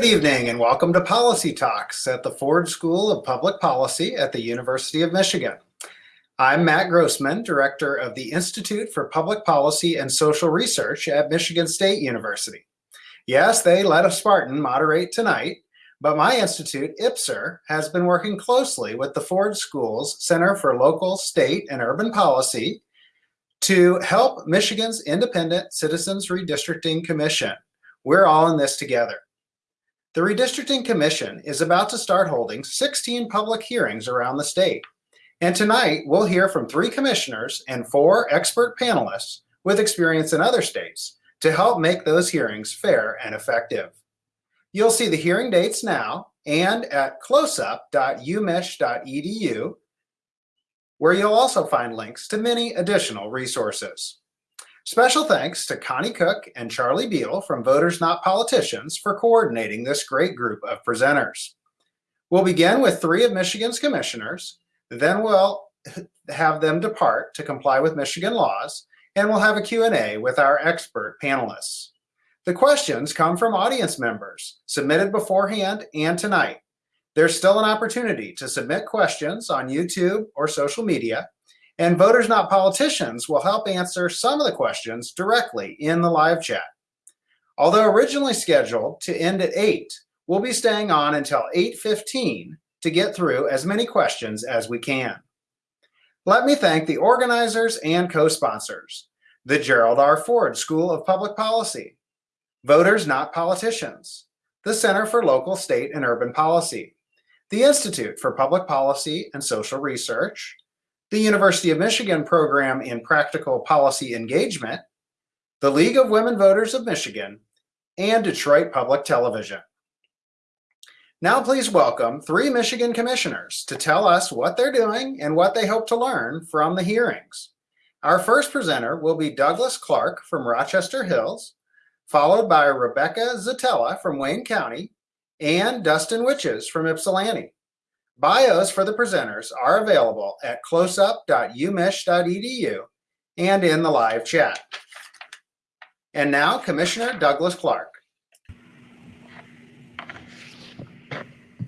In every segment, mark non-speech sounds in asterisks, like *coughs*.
Good evening and welcome to Policy Talks at the Ford School of Public Policy at the University of Michigan. I'm Matt Grossman, Director of the Institute for Public Policy and Social Research at Michigan State University. Yes, they let a Spartan moderate tonight, but my institute, IPSR, has been working closely with the Ford School's Center for Local, State, and Urban Policy to help Michigan's Independent Citizens Redistricting Commission. We're all in this together. The Redistricting Commission is about to start holding 16 public hearings around the state. And tonight, we'll hear from three commissioners and four expert panelists with experience in other states to help make those hearings fair and effective. You'll see the hearing dates now and at closup.umich.edu, where you'll also find links to many additional resources. Special thanks to Connie Cook and Charlie Beal from Voters Not Politicians for coordinating this great group of presenters. We'll begin with three of Michigan's commissioners, then we'll *laughs* have them depart to comply with Michigan laws, and we'll have a Q&A with our expert panelists. The questions come from audience members submitted beforehand and tonight. There's still an opportunity to submit questions on YouTube or social media, and Voters Not Politicians will help answer some of the questions directly in the live chat. Although originally scheduled to end at 8, we'll be staying on until 8.15 to get through as many questions as we can. Let me thank the organizers and co-sponsors, the Gerald R. Ford School of Public Policy, Voters Not Politicians, the Center for Local, State, and Urban Policy, the Institute for Public Policy and Social Research, the University of Michigan Program in Practical Policy Engagement, the League of Women Voters of Michigan, and Detroit Public Television. Now please welcome three Michigan commissioners to tell us what they're doing and what they hope to learn from the hearings. Our first presenter will be Douglas Clark from Rochester Hills, followed by Rebecca Szetela from Wayne County and Dustin Witjes from Ypsilanti. Bios for the presenters are available at closup.umich.edu and in the live chat. And now Commissioner Douglas Clark.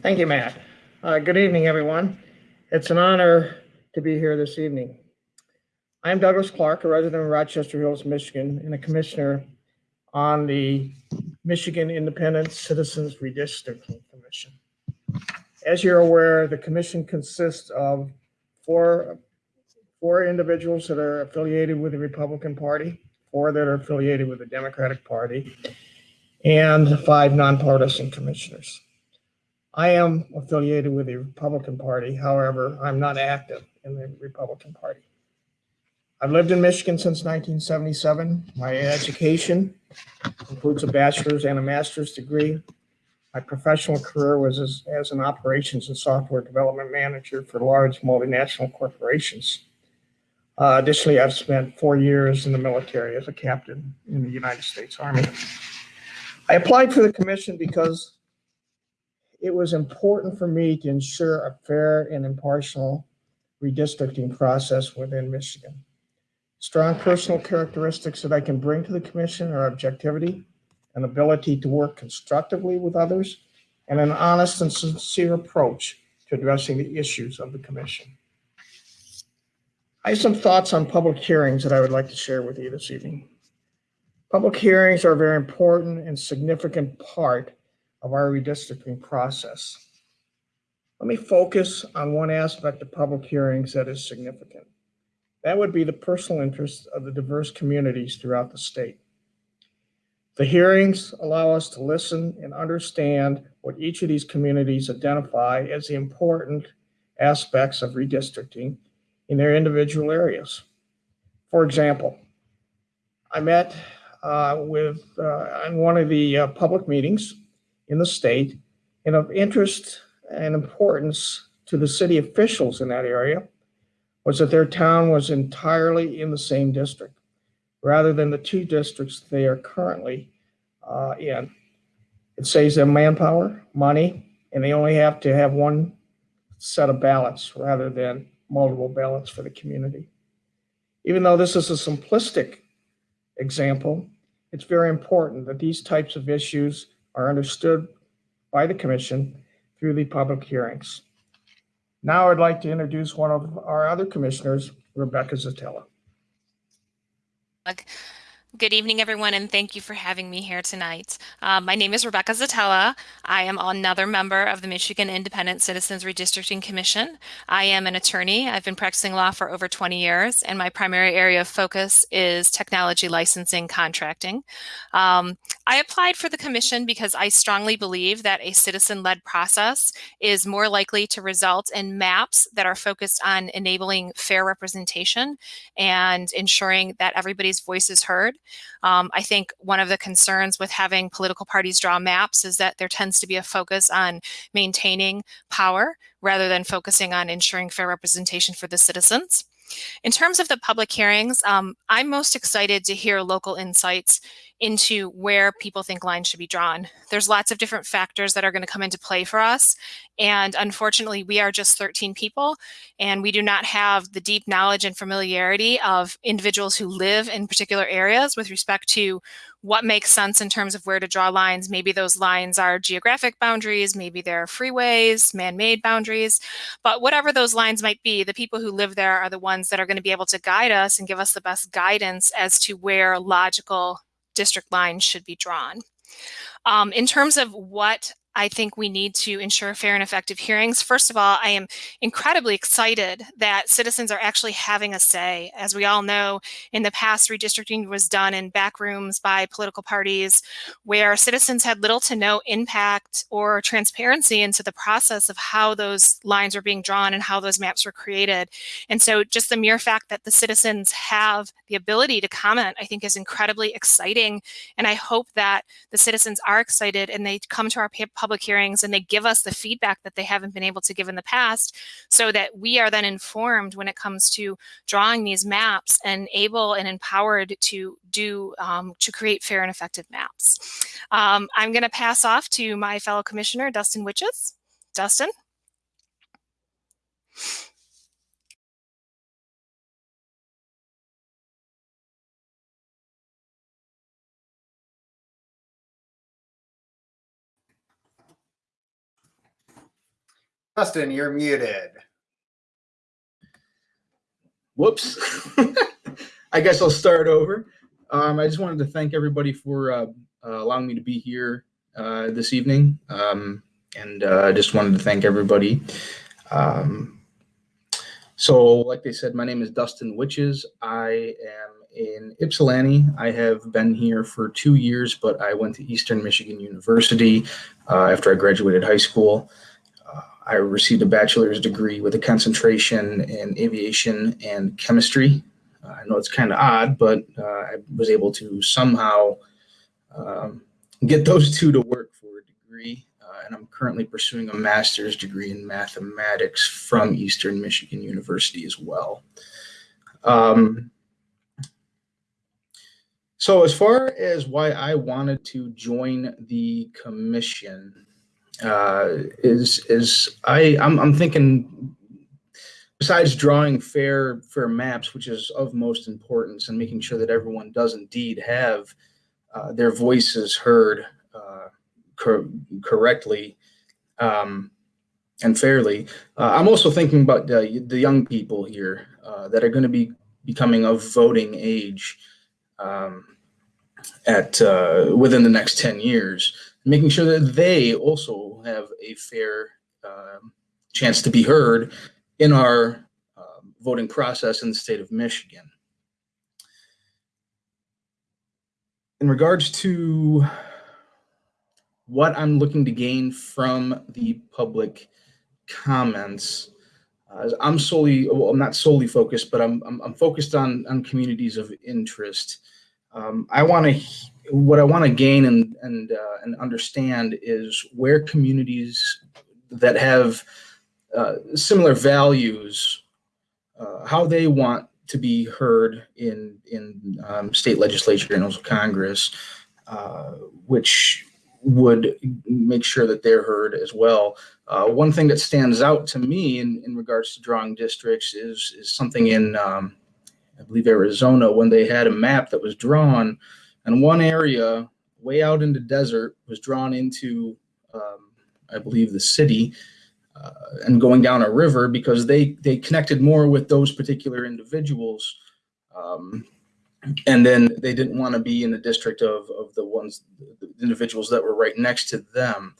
Thank you, Matt. Uh, good evening, everyone. It's an honor to be here this evening. I'm Douglas Clark, a resident of Rochester Hills, Michigan, and a commissioner on the Michigan Independent Citizens Redistricting Commission. As you're aware, the commission consists of four, four individuals that are affiliated with the Republican Party, four that are affiliated with the Democratic Party, and five nonpartisan commissioners. I am affiliated with the Republican Party. However, I'm not active in the Republican Party. I've lived in Michigan since 1977. My education includes a bachelor's and a master's degree. My professional career was as, as an operations and software development manager for large multinational corporations. Uh, additionally, I've spent four years in the military as a captain in the United States Army. I applied for the commission because it was important for me to ensure a fair and impartial redistricting process within Michigan. Strong personal characteristics that I can bring to the commission are objectivity, an ability to work constructively with others, and an honest and sincere approach to addressing the issues of the commission. I have some thoughts on public hearings that I would like to share with you this evening. Public hearings are a very important and significant part of our redistricting process. Let me focus on one aspect of public hearings that is significant. That would be the personal interests of the diverse communities throughout the state. The hearings allow us to listen and understand what each of these communities identify as the important aspects of redistricting in their individual areas. For example, I met uh, with uh, in one of the uh, public meetings in the state and of interest and importance to the city officials in that area was that their town was entirely in the same district rather than the two districts they are currently uh, in. It saves them manpower, money, and they only have to have one set of ballots rather than multiple ballots for the community. Even though this is a simplistic example, it's very important that these types of issues are understood by the commission through the public hearings. Now I'd like to introduce one of our other commissioners, Rebecca Szetela like Good evening, everyone, and thank you for having me here tonight. Um, my name is Rebecca Szetela. I am another member of the Michigan Independent Citizens Redistricting Commission. I am an attorney. I've been practicing law for over 20 years, and my primary area of focus is technology licensing contracting. Um, I applied for the commission because I strongly believe that a citizen-led process is more likely to result in maps that are focused on enabling fair representation and ensuring that everybody's voice is heard. Um, I think one of the concerns with having political parties draw maps is that there tends to be a focus on maintaining power rather than focusing on ensuring fair representation for the citizens. In terms of the public hearings, um, I'm most excited to hear local insights into where people think lines should be drawn. There's lots of different factors that are going to come into play for us. And unfortunately, we are just 13 people and we do not have the deep knowledge and familiarity of individuals who live in particular areas with respect to what makes sense in terms of where to draw lines. Maybe those lines are geographic boundaries, maybe they're freeways, man-made boundaries, but whatever those lines might be, the people who live there are the ones that are going to be able to guide us and give us the best guidance as to where logical district lines should be drawn. Um, in terms of what I think we need to ensure fair and effective hearings. First of all, I am incredibly excited that citizens are actually having a say. As we all know, in the past, redistricting was done in back rooms by political parties where citizens had little to no impact or transparency into the process of how those lines were being drawn and how those maps were created. And so just the mere fact that the citizens have the ability to comment, I think is incredibly exciting. And I hope that the citizens are excited and they come to our public hearings and they give us the feedback that they haven't been able to give in the past so that we are then informed when it comes to drawing these maps and able and empowered to do um, to create fair and effective maps. Um, I'm going to pass off to my fellow commissioner, Dustin Witjes. Dustin. Dustin, you're muted. Whoops. *laughs* I guess I'll start over. Um, I just wanted to thank everybody for uh, uh, allowing me to be here uh, this evening. Um, and uh, I just wanted to thank everybody. Um, so, like they said, my name is Dustin Witjes. I am in Ypsilanti. I have been here for two years, but I went to Eastern Michigan University uh, after I graduated high school. I received a bachelor's degree with a concentration in aviation and chemistry. Uh, I know it's kind of odd, but uh, I was able to somehow um, get those two to work for a degree. Uh, and I'm currently pursuing a master's degree in mathematics from Eastern Michigan University as well. Um, so as far as why I wanted to join the commission, uh, is is I I'm, I'm thinking besides drawing fair fair maps, which is of most importance, and making sure that everyone does indeed have uh, their voices heard uh, cor- correctly um, and fairly. Uh, I'm also thinking about the, the young people here uh, that are going to be becoming of voting age um, at uh, within the next 10 years making sure that they also have a fair um, chance to be heard in our uh, voting process in the state of Michigan. In regards to what I'm looking to gain from the public comments, uh, I'm solely, well, I'm not solely focused, but I'm, I'm, I'm focused on, on communities of interest. Um, I want to what I want to gain and and uh, and understand is where communities that have uh, similar values, uh, how they want to be heard in in um, state legislature and also Congress, uh, which would make sure that they're heard as well. Uh, one thing that stands out to me in, in regards to drawing districts is is something in um, I believe Arizona when they had a map that was drawn and one area way out in the desert was drawn into um, I believe, the city uh, and going down a river because they they connected more with those particular individuals. Um, and then they didn't want to be in the district of, of the ones the individuals that were right next to them.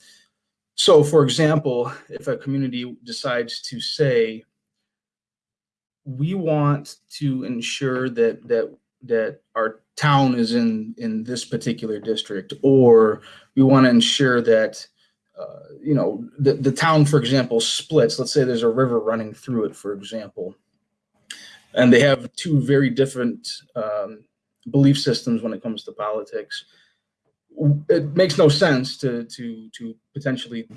So, for example, if a community decides to say, we want to ensure that that that our town is in in this particular district, or we want to ensure that uh, you know the, the town, for example, splits. Let's say there's a river running through it, for example, and they have two very different um, belief systems when it comes to politics. It makes no sense to to to potentially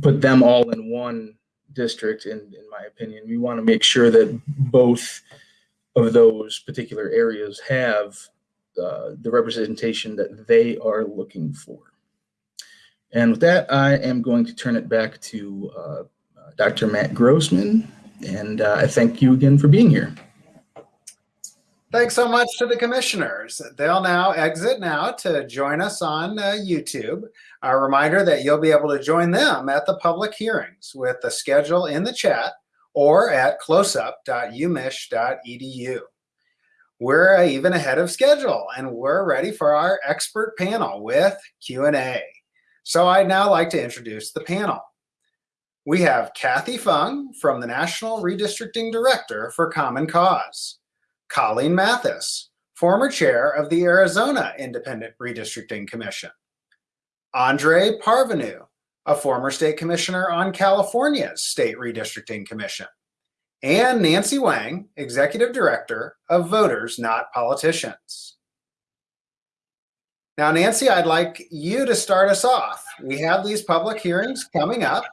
put them all in one district. In in my opinion, we want to make sure that both of those particular areas have uh, the representation that they are looking for. And with that, I am going to turn it back to uh, Dr. Matt Grossman, and uh, I thank you again for being here. Thanks so much to the commissioners. They'll now exit now to join us on uh, YouTube. A reminder that you'll be able to join them at the public hearings with the schedule in the chat or at closup.umich.edu. We're uh, even ahead of schedule and we're ready for our expert panel with Q&A. So I'd now like to introduce the panel. We have Kathay Feng from the National Redistricting Director for Common Cause. Colleen Mathis, former chair of the Arizona Independent Redistricting Commission. Andre Parvenu, a former state commissioner on California's State Redistricting Commission. And Nancy Wang, executive director of Voters Not Politicians. Now, Nancy, I'd like you to start us off. We have these public hearings coming up.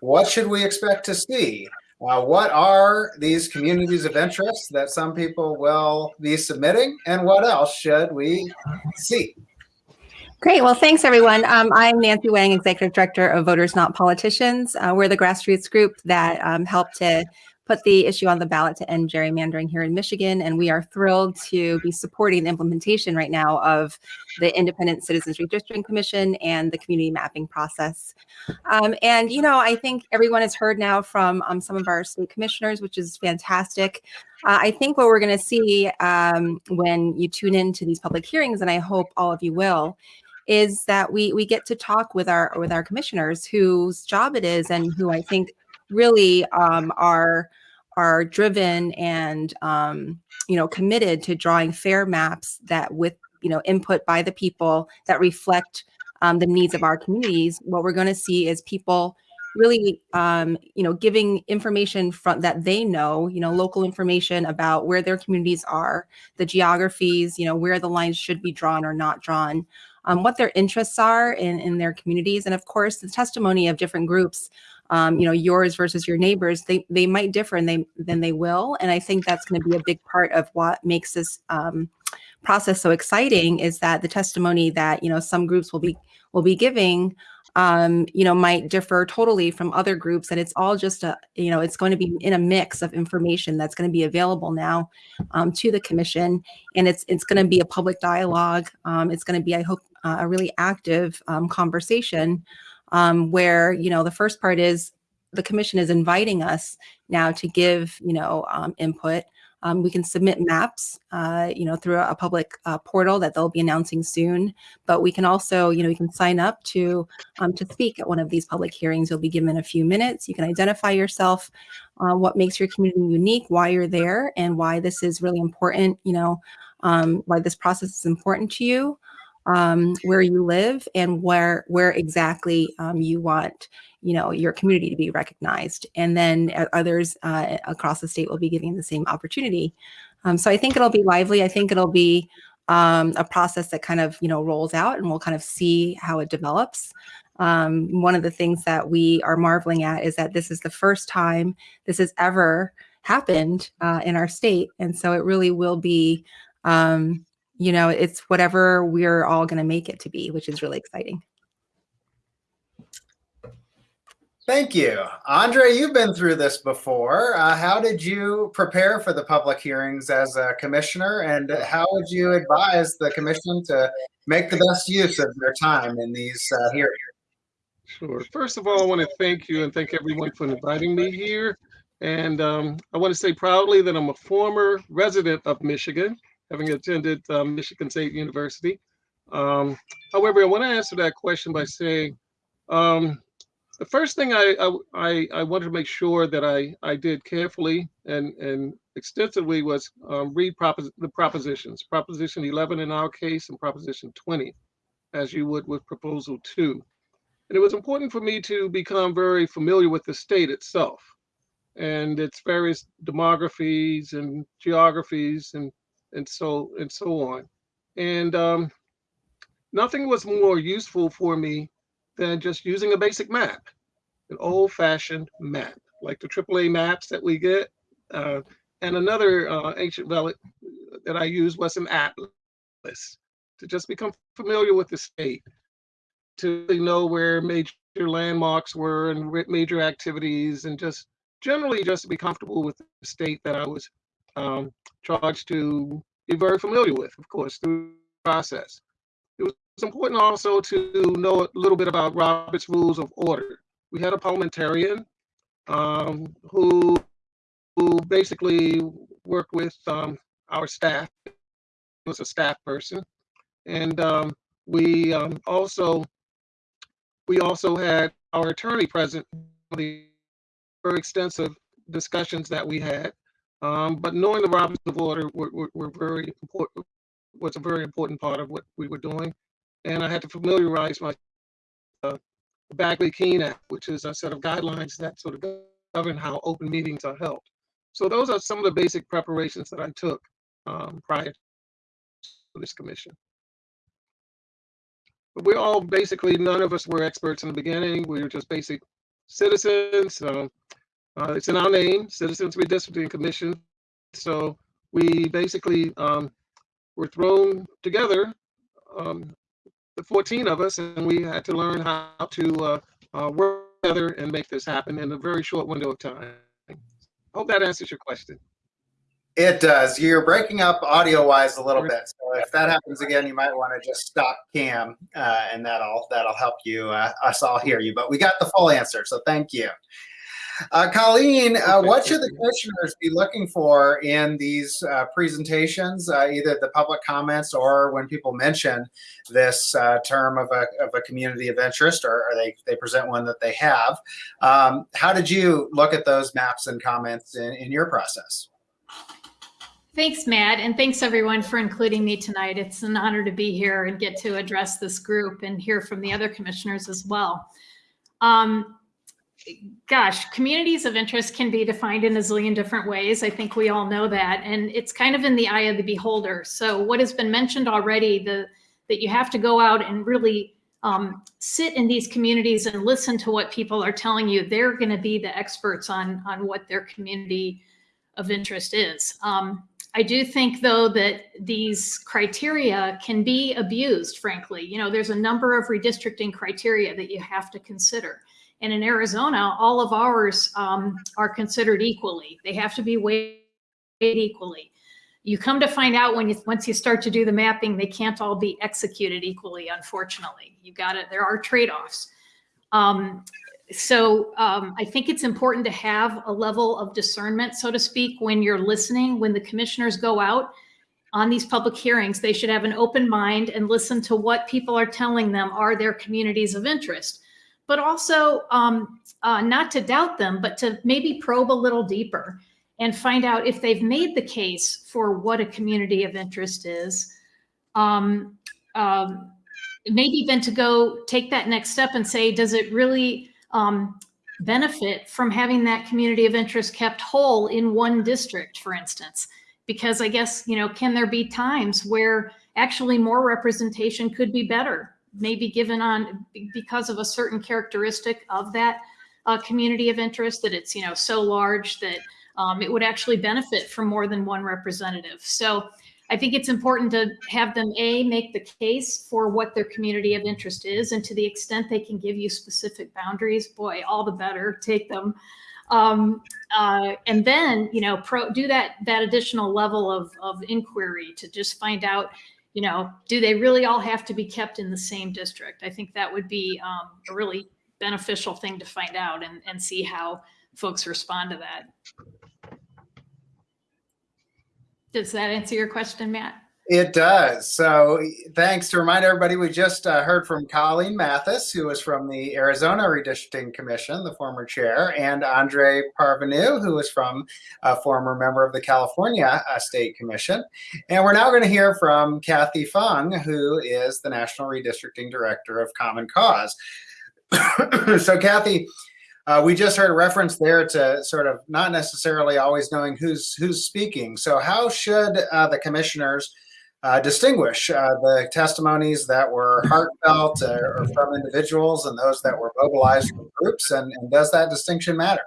What should we expect to see? Uh, what are these communities of interest that some people will be submitting and what else should we see? Great. Well, thanks, everyone. Um, I'm Nancy Wang, Executive Director of Voters Not Politicians. Uh, we're the grassroots group that um, helped to put the issue on the ballot to end gerrymandering here in Michigan. And we are thrilled to be supporting the implementation right now of the Independent Citizens Redistricting Commission and the community mapping process. Um, and, you know, I think everyone has heard now from um, some of our state commissioners, which is fantastic. Uh, I think what we're going to see um, when you tune into these public hearings, and I hope all of you will, is that we we get to talk with our with our commissioners whose job it is and who I think really um, are are driven and um, you know committed to drawing fair maps that with you know input by the people that reflect um, the needs of our communities what we're going to see is people really um, you know giving information from that they know you know local information about where their communities are the geographies you know where the lines should be drawn or not drawn um, what their interests are in, in their communities and of course the testimony of different groups um, you know, yours versus your neighbors, they they might differ and they then they will. And I think that's going to be a big part of what makes this um, process so exciting is that the testimony that you know some groups will be will be giving um, you know, might differ totally from other groups. And it's all just a, you know, it's going to be in a mix of information that's going to be available now um, to the commission. And it's, it's going to be a public dialogue. Um, it's going to be, I hope, uh, a really active um, conversation um, where you know the first part is the commission is inviting us now to give you know um, input. Um, we can submit maps, uh, you know, through a public uh, portal that they'll be announcing soon. But we can also, you know, you can sign up to um, to speak at one of these public hearings. You'll be given a few minutes. You can identify yourself, uh, what makes your community unique, why you're there, and why this is really important. You know, um, why this process is important to you um, where you live and where where exactly um, you want you know your community to be recognized. And then others uh, across the state will be giving the same opportunity. Um, so i think it'll be lively. I think it'll be um, a process that kind of you know rolls out and we'll kind of see how it develops. Um, one of the things that we are marveling at is that this is the first time this has ever happened uh, in our state. And so it really will be um, you know, it's whatever we're all going to make it to be, which is really exciting. Thank you. Andre, you've been through this before. Uh, how did you prepare for the public hearings as a commissioner and how would you advise the commission to make the best use of their time in these uh, hearings? Sure. First of all, I want to thank you and thank everyone for inviting me here. And um, I want to say proudly that I'm a former resident of Michigan, having attended um, Michigan State University. Um, however, I want to answer that question by saying um, the first thing I, I, I, I wanted to make sure that I, I did carefully and, and extensively was um, read propos- the propositions, Proposition 11 in our case and Proposition 20, as you would with Proposal 2. And it was important for me to become very familiar with the state itself and its various demographies and geographies and and so and so on. And um, nothing was more useful for me than just using a basic map, an old-fashioned map, like the AAA maps that we get. Uh, and another uh, ancient relic that I used was an atlas to just become familiar with the state to know where major landmarks were and major activities and just generally just to be comfortable with the state that I was um, charged to be very familiar with, of course, through the process. It was important also to know a little bit about Robert's Rules of Order. We had a parliamentarian um, who, who basically worked with um, our staff, He was a staff person. And um, we um, also we also had our attorney present for the very extensive discussions that we had. Um, but knowing the Roberts of Order were, were, were very important, was a very important part of what we were doing. And I had to familiarize my uh, Bagley-Keene Act, which is a set of guidelines that sort of govern how open meetings are held. So those are some of the basic preparations that I took um, prior to this commission. But we're all basically, none of us were experts in the beginning. We were just basic citizens. Uh, it's in our name, Citizens Redistricting Commission. So we basically um, were thrown together, um, the 14 of us, and we had to learn how to uh, uh, work together and make this happen in a very short window of time. Hope that answers your question. It does. You're breaking up audio wise a little bit. So if that happens again, you might want to just stop cam uh, and that'll that'll help you uh, us all hear you. But we got the full answer. So thank you. Uh, Colleen, uh, what should the commissioners be looking for in these uh, presentations, uh, either the public comments or when people mention this uh, term of a, of a community of interest or, or they, they present one that they have? Um, how did you look at those maps and comments in, in your process? Thanks, Matt, and thanks everyone for including me tonight. It's an honor to be here and get to address this group and hear from the other commissioners as well. Um, gosh, communities of interest can be defined in a zillion different ways. I think we all know that, and it's kind of in the eye of the beholder. So what has been mentioned already, the that you have to go out and really um, sit in these communities and listen to what people are telling you. They're going to be the experts on on what their community of interest is. Um, I do think, though, that these criteria can be abused, frankly. You know, there's a number of redistricting criteria that you have to consider. And in Arizona, all of ours um, are considered equally. They have to be weighed equally. You come to find out when you once you start to do the mapping, they can't all be executed equally, unfortunately. You got it. There are trade-offs. Um, so um, I think it's important to have a level of discernment, so to speak, when you're listening, when the commissioners go out on these public hearings, they should have an open mind and listen to what people are telling them are their communities of interest, but also um, uh, not to doubt them, but to maybe probe a little deeper and find out if they've made the case for what a community of interest is. Um, um, maybe then to go take that next step and say, does it really um, benefit from having that community of interest kept whole in one district, for instance. Because I guess, you know, can there be times where actually more representation could be better, maybe given on because of a certain characteristic of that uh, community of interest that it's, you know, so large that um, it would actually benefit from more than one representative. So I think it's important to have them a make the case for what their community of interest is, and to the extent they can give you specific boundaries, boy, all the better. Take them, um, uh, and then you know pro, do that that additional level of of inquiry to just find out, you know, do they really all have to be kept in the same district? I think that would be um, a really beneficial thing to find out and, and see how folks respond to that. Does that answer your question, Matt? It does. So thanks to remind everybody, we just uh, heard from Colleen Mathis, who was from the Arizona Redistricting Commission, the former chair, and Andre Parvenu, who was from a former member of the California uh, State Commission. And we're now going to hear from Kathay Feng, who is the National Redistricting Director of Common Cause. *coughs* so Kathay, uh, we just heard a reference there to sort of not necessarily always knowing who's who's speaking. So how should uh, the commissioners distinguish uh, the testimonies that were heartfelt uh, or from individuals and those that were mobilized from groups? And, and does that distinction matter?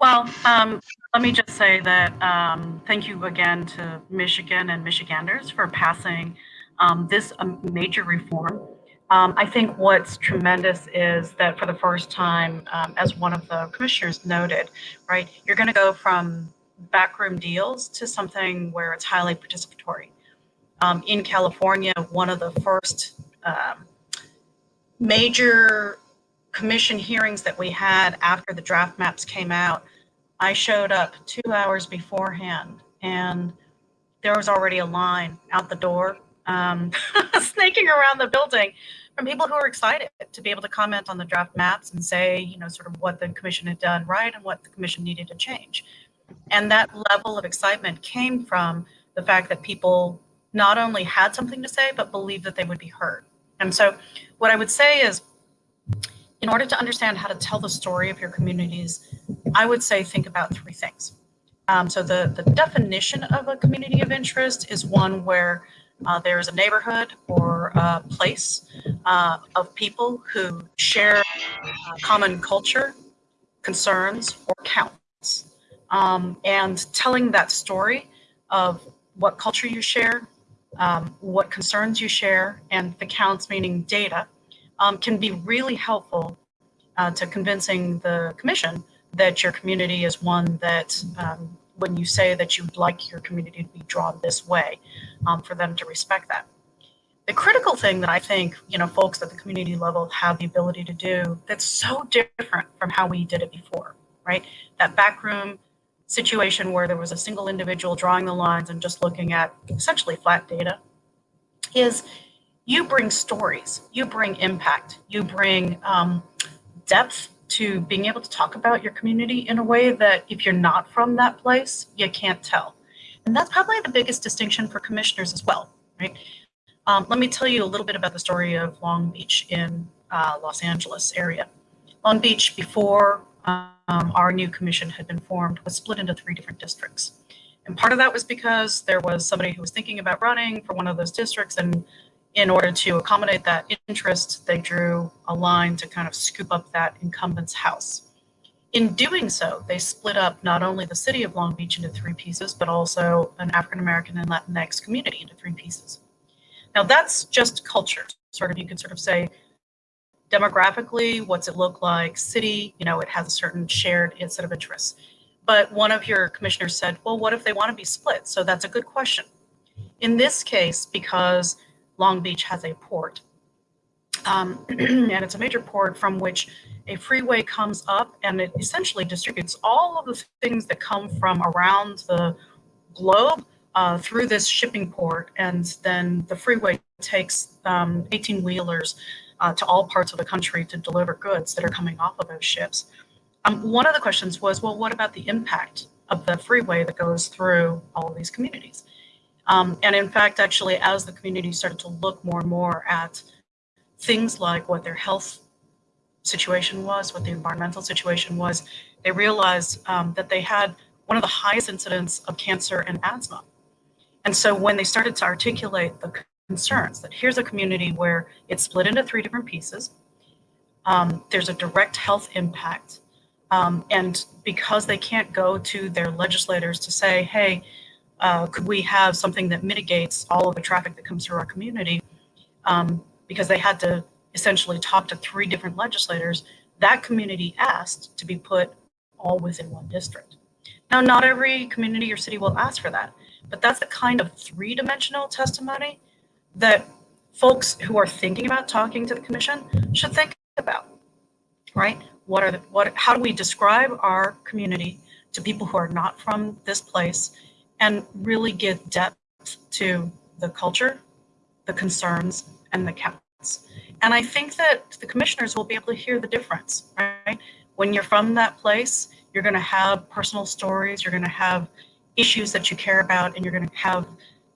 Well, um, let me just say that um, thank you again to Michigan and Michiganders for passing um, this um, major reform. Um, I think what's tremendous is that for the first time, um, as one of the commissioners noted, right, you're going to go from backroom deals to something where it's highly participatory. Um, in California, one of the first um, major commission hearings that we had after the draft maps came out, I showed up two hours beforehand and there was already a line out the door, um, *laughs* snaking around the building from people who were excited to be able to comment on the draft maps and say, you know, sort of what the commission had done right and what the commission needed to change. And that level of excitement came from the fact that people not only had something to say, but believed that they would be heard. And so, what I would say is, in order to understand how to tell the story of your communities, I would say think about three things. Um, so, the, the definition of a community of interest is one where uh, there is a neighborhood or a place uh, of people who share uh, common culture, concerns, or counts um, and telling that story of what culture you share, um, what concerns you share, and the counts, meaning data, um, can be really helpful uh, to convincing the commission that your community is one that um, when you say that you'd like your community to be drawn this way, um, for them to respect that. The critical thing that I think, you know, folks at the community level have the ability to do that's so different from how we did it before, right? That backroom situation where there was a single individual drawing the lines and just looking at essentially flat data is you bring stories, you bring impact, you bring um, depth to being able to talk about your community in a way that if you're not from that place, you can't tell. And that's probably the biggest distinction for commissioners as well, right? Um, let me tell you a little bit about the story of Long Beach in uh, Los Angeles area. Long Beach before um, our new commission had been formed was split into three different districts. And part of that was because there was somebody who was thinking about running for one of those districts. And in order to accommodate that interest, they drew a line to kind of scoop up that incumbent's house. In doing so, they split up not only the city of Long Beach into three pieces, but also an African American and Latinx community into three pieces. Now, that's just culture. Sort of, you could sort of say demographically, what's it look like? City, you know, it has a certain shared set of interests. But one of your commissioners said, well, what if they want to be split? So that's a good question. In this case, because Long Beach has a port, um, *clears throat* and it's a major port from which a freeway comes up and it essentially distributes all of the things that come from around the globe uh, through this shipping port. And then the freeway takes 18 um, wheelers uh, to all parts of the country to deliver goods that are coming off of those ships. Um, one of the questions was, well, what about the impact of the freeway that goes through all of these communities? Um, and in fact, actually, as the community started to look more and more at things like what their health situation was, what the environmental situation was, they realized um, that they had one of the highest incidents of cancer and asthma. And so when they started to articulate the concerns that here's a community where it's split into three different pieces. Um, there's a direct health impact. Um, and because they can't go to their legislators to say, hey, uh, could we have something that mitigates all of the traffic that comes through our community? Um, because they had to essentially talk to three different legislators, that community asked to be put all within one district. Now, not every community or city will ask for that, but that's the kind of three dimensional testimony that folks who are thinking about talking to the commission should think about, right? What are the, what, how do we describe our community to people who are not from this place and really give depth to the culture, the concerns, and the counts. And I think that the commissioners will be able to hear the difference, right? When you're from that place, you're going to have personal stories, you're going to have issues that you care about, and you're going to have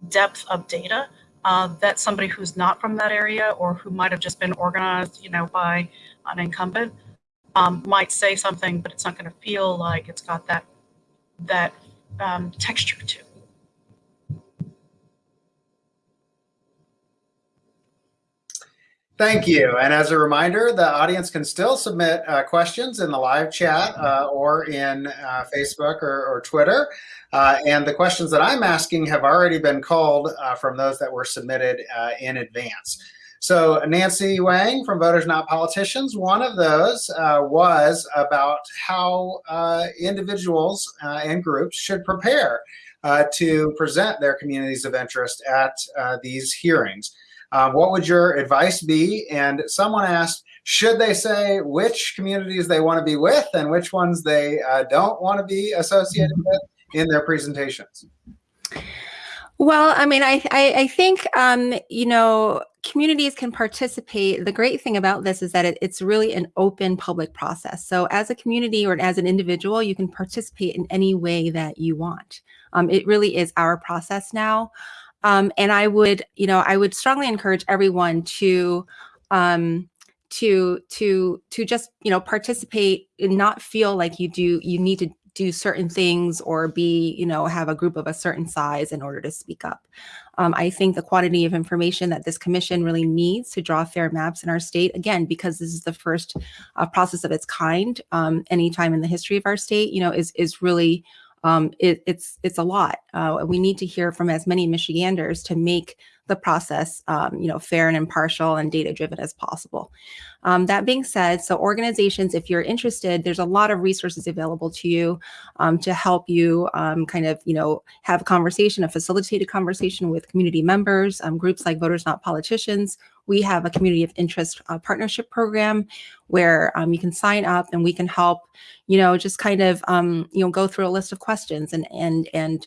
depth of data uh, that somebody who's not from that area or who might have just been organized, you know, by an incumbent um, might say something, but it's not going to feel like it's got that that um, texture to. it. Thank you. And as a reminder, the audience can still submit uh, questions in the live chat uh, or in uh, Facebook or, or Twitter. Uh, and the questions that I'm asking have already been called uh, from those that were submitted uh, in advance. So Nancy Wang from Voters Not Politicians, one of those was about how individuals and groups should prepare to present their communities of interest at these hearings. Uh, what would your advice be? And someone asked, should they say which communities they want to be with and which ones they uh, don't want to be associated with in their presentations? Well, I mean, I I, I think um, you know communities can participate. The great thing about this is that it, it's really an open public process. So as a community or as an individual, you can participate in any way that you want. Um, it really is our process now. Um, and I would, you know, I would strongly encourage everyone to, um, to, to, to just, you know, participate and not feel like you do, you need to do certain things or be, you know, have a group of a certain size in order to speak up. Um, I think the quantity of information that this commission really needs to draw fair maps in our state, again, because this is the first uh, process of its kind, um, anytime in the history of our state, you know, is, is really um, it, it's it's a lot. Uh, we need to hear from as many Michiganders to make the process, um, you know, fair and impartial and data driven as possible. Um, that being said, so organizations, if you're interested, there's a lot of resources available to you um, to help you um, kind of, you know, have a conversation, a facilitated conversation with community members, um, groups like Voters Not Politicians. We have a community of interest uh, partnership program where um, you can sign up and we can help, you know, just kind of, um, you know, go through a list of questions and and and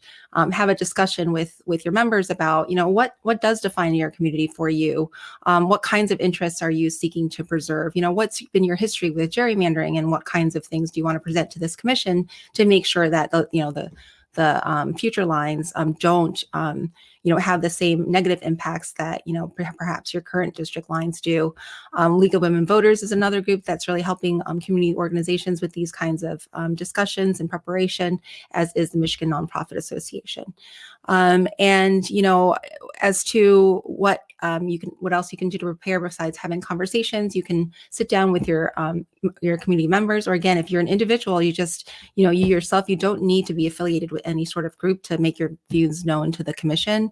have a discussion with with your members about, you know, what what does define your community for you, what kinds of interests are you seeking to preserve? You know, what's been your history with gerrymandering and what kinds of things do you want to present to this commission to make sure that the, you know, the, the um, future lines um, don't, um, you know, have the same negative impacts that, you know, perhaps your current district lines do. Um, League of Women Voters is another group that's really helping um, community organizations with these kinds of um, discussions and preparation, as is the Michigan Nonprofit Association. And, you know, as to what um, you can, what else you can do to prepare besides having conversations, you can sit down with your, um, your community members, or again, if you're an individual, you just, you know, you yourself, you don't need to be affiliated with any sort of group to make your views known to the commission.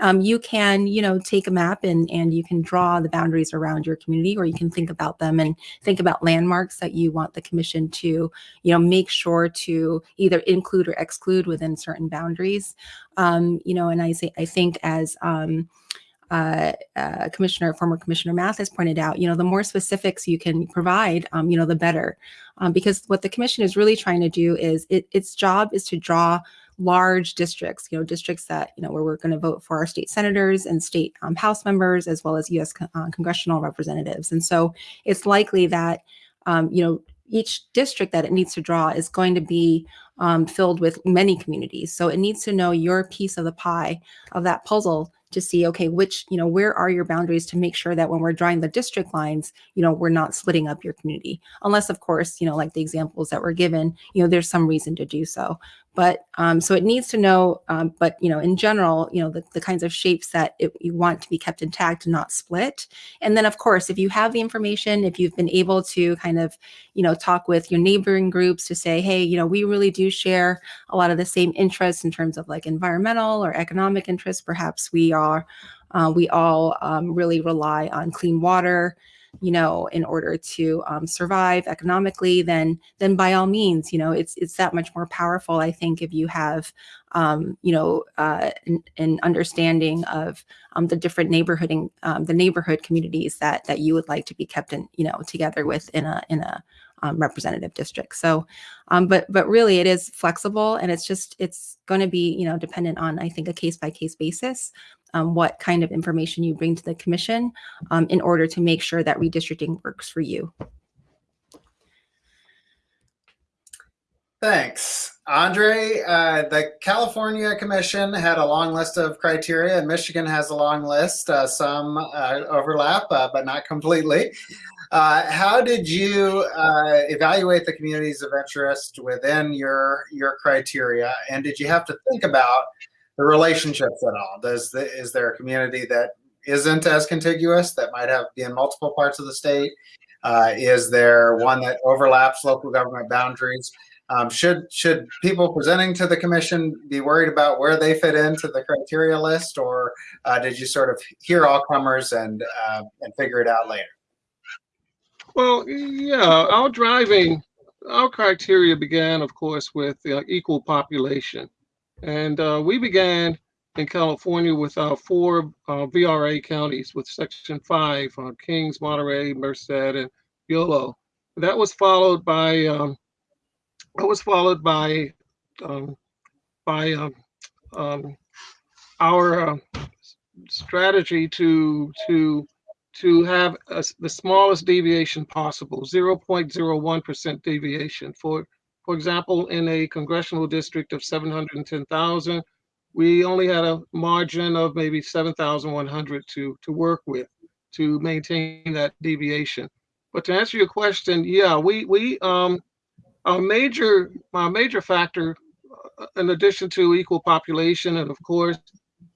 Um, you can, you know, take a map and, and you can draw the boundaries around your community, or you can think about them and think about landmarks that you want the commission to, you know, make sure to either include or exclude within certain boundaries. Um, you know, and I say, I think as, um, uh, uh, Commissioner, former Commissioner Mathis pointed out, you know, the more specifics you can provide, um, you know, the better. Um, because what the commission is really trying to do is it, its job is to draw large districts, you know, districts that, you know, where we're going to vote for our state senators and state um, House members, as well as U.S. Uh, congressional representatives. And so it's likely that, um, you know, each district that it needs to draw is going to be um, filled with many communities. So it needs to know your piece of the pie of that puzzle to see, okay, which, you know, where are your boundaries to make sure that when we're drawing the district lines, you know, we're not splitting up your community. Unless, of course, you know, like the examples that were given, you know, there's some reason to do so. But um, so it needs to know, um, but you know, in general, you know, the, the kinds of shapes that it, you want to be kept intact not split. And then, of course, if you have the information, if you've been able to kind of, you know, talk with your neighboring groups to say, hey, you know, we really do share a lot of the same interests in terms of like environmental or economic interests. Perhaps we are, uh, we all um, really rely on clean water you know, in order to um, survive economically, then then by all means, you know, it's it's that much more powerful. I think if you have, um, you know, uh, an, an understanding of um, the different neighborhood and um, the neighborhood communities that that you would like to be kept in, you know, together with in a in a um, representative district. So, um, but but really, it is flexible, and it's just it's going to be you know dependent on I think a case by case basis, um, what kind of information you bring to the commission um, in order to make sure that redistricting works for you. Thanks. Andre, uh, the California Commission had a long list of criteria, and Michigan has a long list. Uh, some uh, overlap, uh, but not completely. Uh, how did you uh, evaluate the communities of interest within your your criteria, and did you have to think about the relationships at all? Does the, is there a community that isn't as contiguous that might have be in multiple parts of the state? is there one that overlaps local government boundaries? Um, should should people presenting to the commission be worried about where they fit into the criteria list, or uh, did you sort of hear all comers and uh, and figure it out later? Well, yeah, our driving, our criteria began, of course, with uh, equal population, and uh, we began in California with our four uh, VRA counties, with Section Five, uh, Kings, Monterey, Merced, and Yolo. That was followed by um, that was followed by um, by um, um, our uh, strategy to to to have a, the smallest deviation possible, 0.01% deviation. For for example, in a congressional district of 710,000, we only had a margin of maybe 7,100 to to work with to maintain that deviation. But to answer your question, yeah, we we um, our major, our major factor, uh, in addition to equal population, and of course,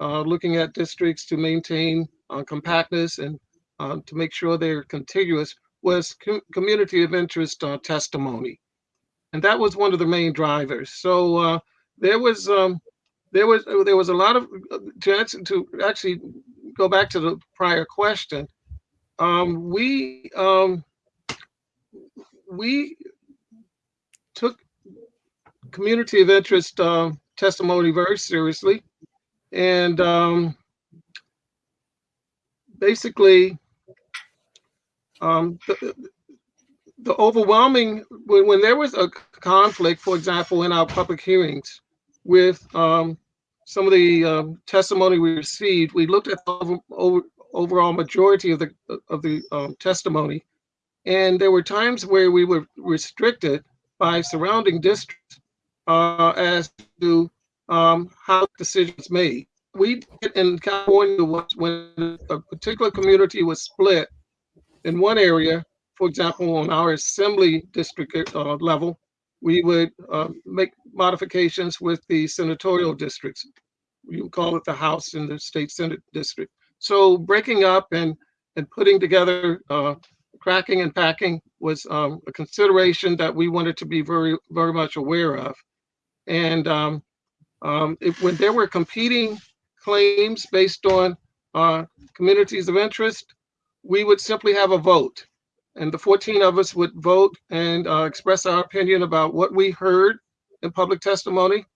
uh, looking at districts to maintain uh, compactness and uh, to make sure they're contiguous, was co community of interest uh, testimony, and that was one of the main drivers. So uh, there was um, there was there was a lot of to answer to actually go back to the prior question. Um, we um, we took community of interest uh, testimony very seriously. And um, basically, um, the, the, overwhelming, when, when, there was a conflict, for example, in our public hearings with um, some of the um, testimony we received, we looked at the over, over, overall majority of the, of the um, testimony. And there were times where we were restricted by surrounding districts uh, as to um, how decisions made. We in California was when a particular community was split in one area, for example, on our assembly district uh, level, we would uh, make modifications with the senatorial districts. Would call it the House and the state Senate district. So breaking up and and putting together uh, cracking and packing was um, a consideration that we wanted to be very, very much aware of. And um, um, when there were competing claims based on uh, communities of interest, we would simply have a vote. And the 14 of us would vote and uh, express our opinion about what we heard in public testimony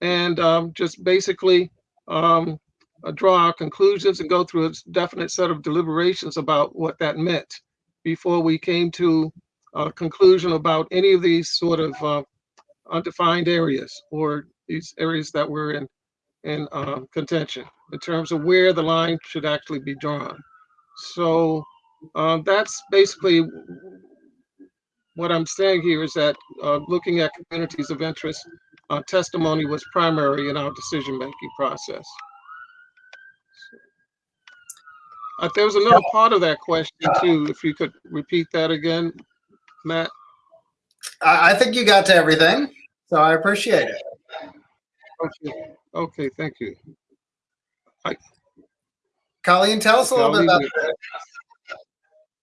and um, just basically um, uh, draw our conclusions and go through a definite set of deliberations about what that meant before we came to a conclusion about any of these sort of uh, undefined areas or these areas that were in in uh, contention in terms of where the line should actually be drawn. So uh, that's basically what I'm saying here is that uh, looking at communities of interest, uh, testimony was primary in our decision-making process. Uh, there was another part of that question too. If you could repeat that again, Matt. I, I think you got to everything, so I appreciate it. Okay, okay thank you. I, Colleen, tell us a little bit about.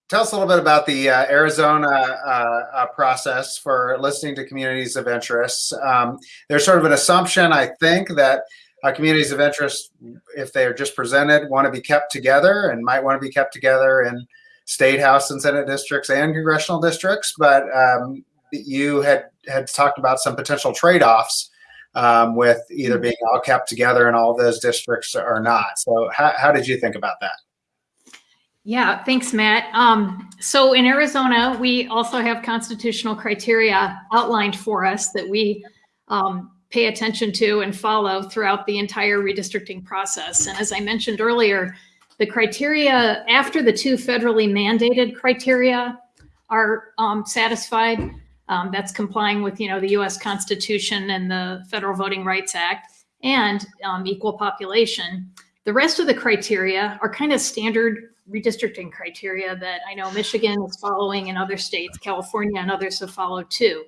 Tell us a little bit about the uh, Arizona uh, uh, process for listening to communities of interest. Um, there's sort of an assumption, I think, that uh, communities of interest, if they are just presented, want to be kept together and might want to be kept together in state house and senate districts and congressional districts, but um, you had had talked about some potential trade-offs um, with either being all kept together in all those districts or not. So how, how did you think about that? Yeah, thanks, Matt. Um, so in Arizona, we also have constitutional criteria outlined for us that we um, pay attention to and follow throughout the entire redistricting process. And as I mentioned earlier, the criteria after the two federally mandated criteria are um, satisfied, um, that's complying with, you know, the U.S. Constitution and the Federal Voting Rights Act and um, equal population. The rest of the criteria are kind of standard redistricting criteria that I know Michigan is following and other states, California and others have followed too.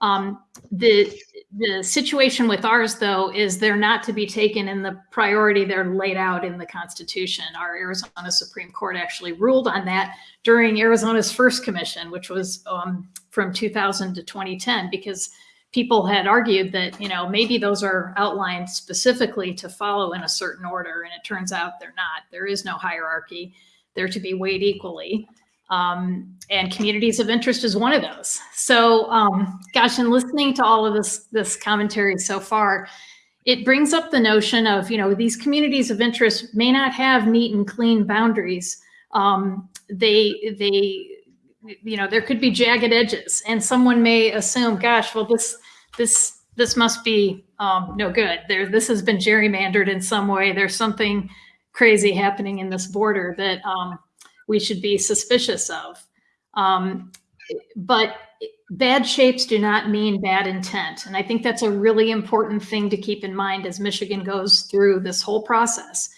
Um, the the situation with ours though is they're not to be taken in the priority they're laid out in the Constitution. Our Arizona Supreme Court actually ruled on that during Arizona's first commission, which was um, from 2000 to 2010, because people had argued that you know maybe those are outlined specifically to follow in a certain order, and it turns out they're not. There is no hierarchy; they're to be weighed equally. Um, and communities of interest is one of those. So, um, gosh, in listening to all of this this commentary so far, it brings up the notion of you know these communities of interest may not have neat and clean boundaries. Um, they they you know there could be jagged edges, and someone may assume, gosh, well this this this must be um, no good. There this has been gerrymandered in some way. There's something crazy happening in this border that um, we should be suspicious of. Um, but bad shapes do not mean bad intent. And I think that's a really important thing to keep in mind as Michigan goes through this whole process.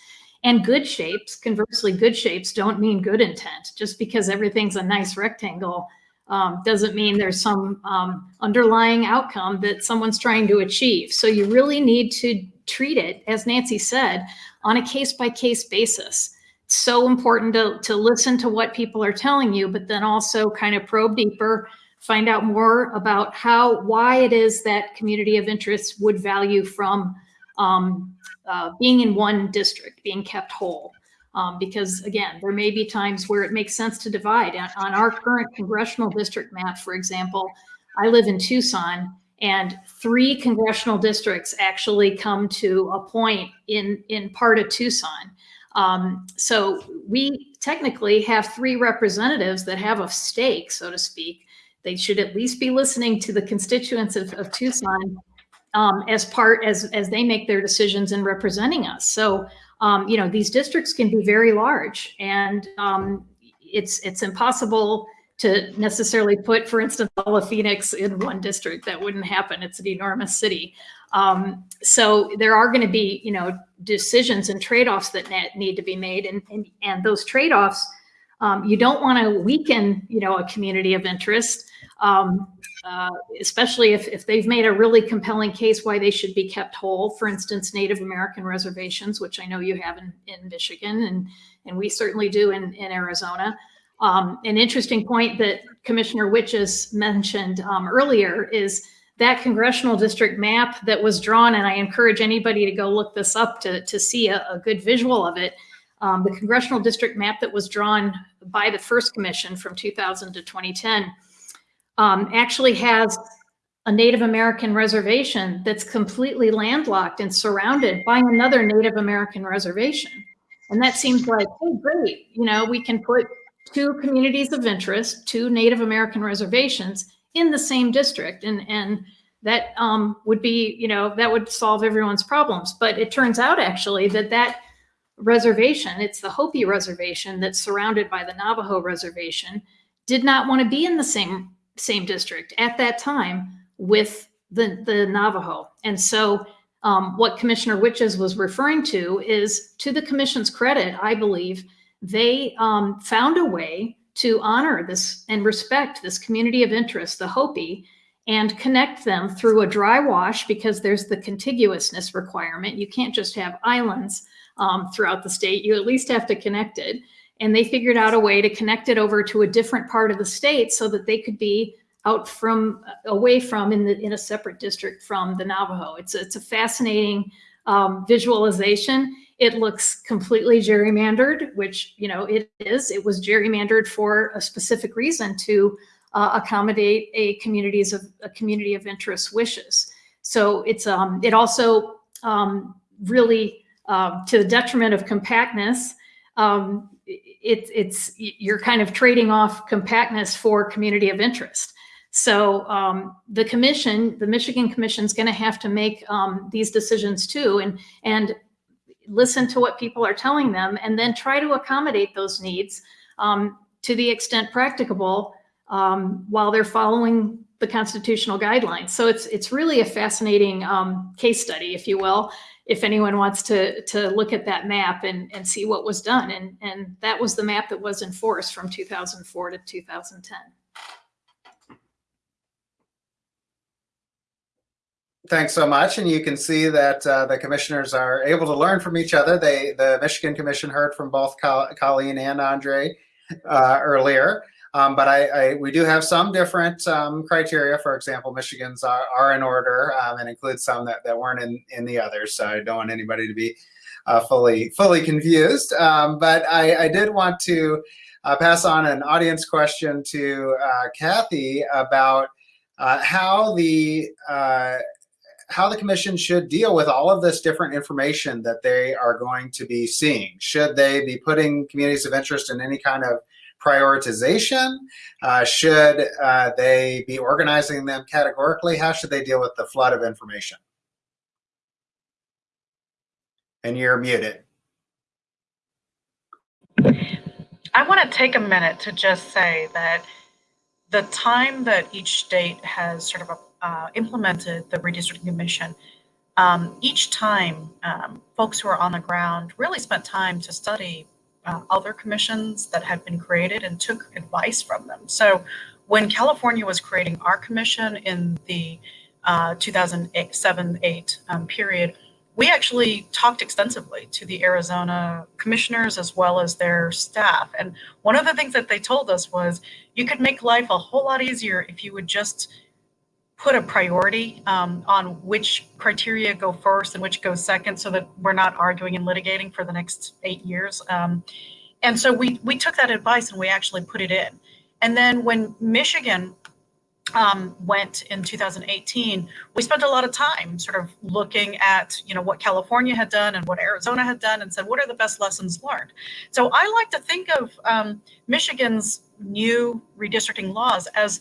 And good shapes, conversely, good shapes don't mean good intent. Just because everything's a nice rectangle um, doesn't mean there's some um, underlying outcome that someone's trying to achieve. So you really need to treat it, as Nancy said, on a case by case basis It's so important to, to listen to what people are telling you, but then also kind of probe deeper, find out more about how, why it is that community of interest would value from um, uh, being in one district, being kept whole. Um, because again, there may be times where it makes sense to divide. On, our current congressional district map, for example, I live in Tucson and three congressional districts actually come to a point in, in part of Tucson. Um, so we technically have three representatives that have a stake, so to speak. They should at least be listening to the constituents of, of Tucson um, as part as as they make their decisions in representing us. So um, you know these districts can be very large, and um, it's it's impossible to necessarily put, for instance, all of Phoenix in one district. That wouldn't happen. It's an enormous city. Um, so there are going to be, you know, decisions and trade-offs that need to be made, and and, and those trade-offs, um, you don't want to weaken, you know, a community of interest, um, uh, especially if if they've made a really compelling case why they should be kept whole. For instance, Native American reservations, which I know you have in in Michigan, and and we certainly do in in Arizona. Um, an interesting point that Commissioner Witjes mentioned um, earlier is that congressional district map that was drawn, and I encourage anybody to go look this up to, to see a, a good visual of it. Um, the congressional district map that was drawn by the first commission from 2000 to 2010 um, actually has a Native American reservation that's completely landlocked and surrounded by another Native American reservation. And that seems like, oh, great, you know, we can put two communities of interest, two Native American reservations in the same district. And, and that um, would be, you know, that would solve everyone's problems. But it turns out actually that that reservation, it's the Hopi reservation that's surrounded by the Navajo reservation, did not want to be in the same same district at that time with the, the Navajo. And so um, what Commissioner Witjes was referring to is to the commission's credit, I believe, they um, found a way to honor this and respect this community of interest, the Hopi, and connect them through a dry wash because there's the contiguousness requirement. You can't just have islands um, throughout the state. You at least have to connect it. And they figured out a way to connect it over to a different part of the state so that they could be out from away from in the in a separate district from the Navajo. It's a, it's a fascinating um, visualization. it looks completely gerrymandered, which, you know, it is. It was gerrymandered for a specific reason to uh, accommodate a communities of a community of interest wishes. So it's um, it also um, really um, to the detriment of compactness. Um, it, it's you're kind of trading off compactness for community of interest. So um, the commission, the Michigan Commission, is going to have to make um, these decisions too, and and listen to what people are telling them, and then try to accommodate those needs um, to the extent practicable um, while they're following the constitutional guidelines. So it's it's really a fascinating um, case study, if you will, if anyone wants to to look at that map and and see what was done. And and that was the map that was enforced from 2004 to 2010. Thanks so much. And you can see that uh, the commissioners are able to learn from each other. They, the Michigan Commission heard from both Colleen and Andre uh, earlier. Um, but I, I, we do have some different um, criteria. For example, Michigan's are, are in order um, and include some that, that weren't in, in the others. So I don't want anybody to be uh, fully fully confused. Um, but I, I, did want to uh, pass on an audience question to uh, Kathay about uh, how the uh, how the commission should deal with all of this different information that they are going to be seeing. Should they be putting communities of interest in any kind of prioritization? Uh, should uh, they be organizing them categorically? How should they deal with the flood of information? And you're muted. I want to take a minute to just say that the time that each state has sort of uh, implemented the redistricting commission, um, each time um, folks who are on the ground really spent time to study uh, other commissions that had been created and took advice from them. So when California was creating our commission in the 2007-8 uh, um, period, we actually talked extensively to the Arizona commissioners as well as their staff. And one of the things that they told us was you could make life a whole lot easier if you would just put a priority um, on which criteria go first and which go second so that we're not arguing and litigating for the next eight years. Um, and so we, we took that advice and we actually put it in. And then when Michigan um, went in 2018, we spent a lot of time sort of looking at, you know, what California had done and what Arizona had done and said, what are the best lessons learned? So I like to think of um, Michigan's new redistricting laws as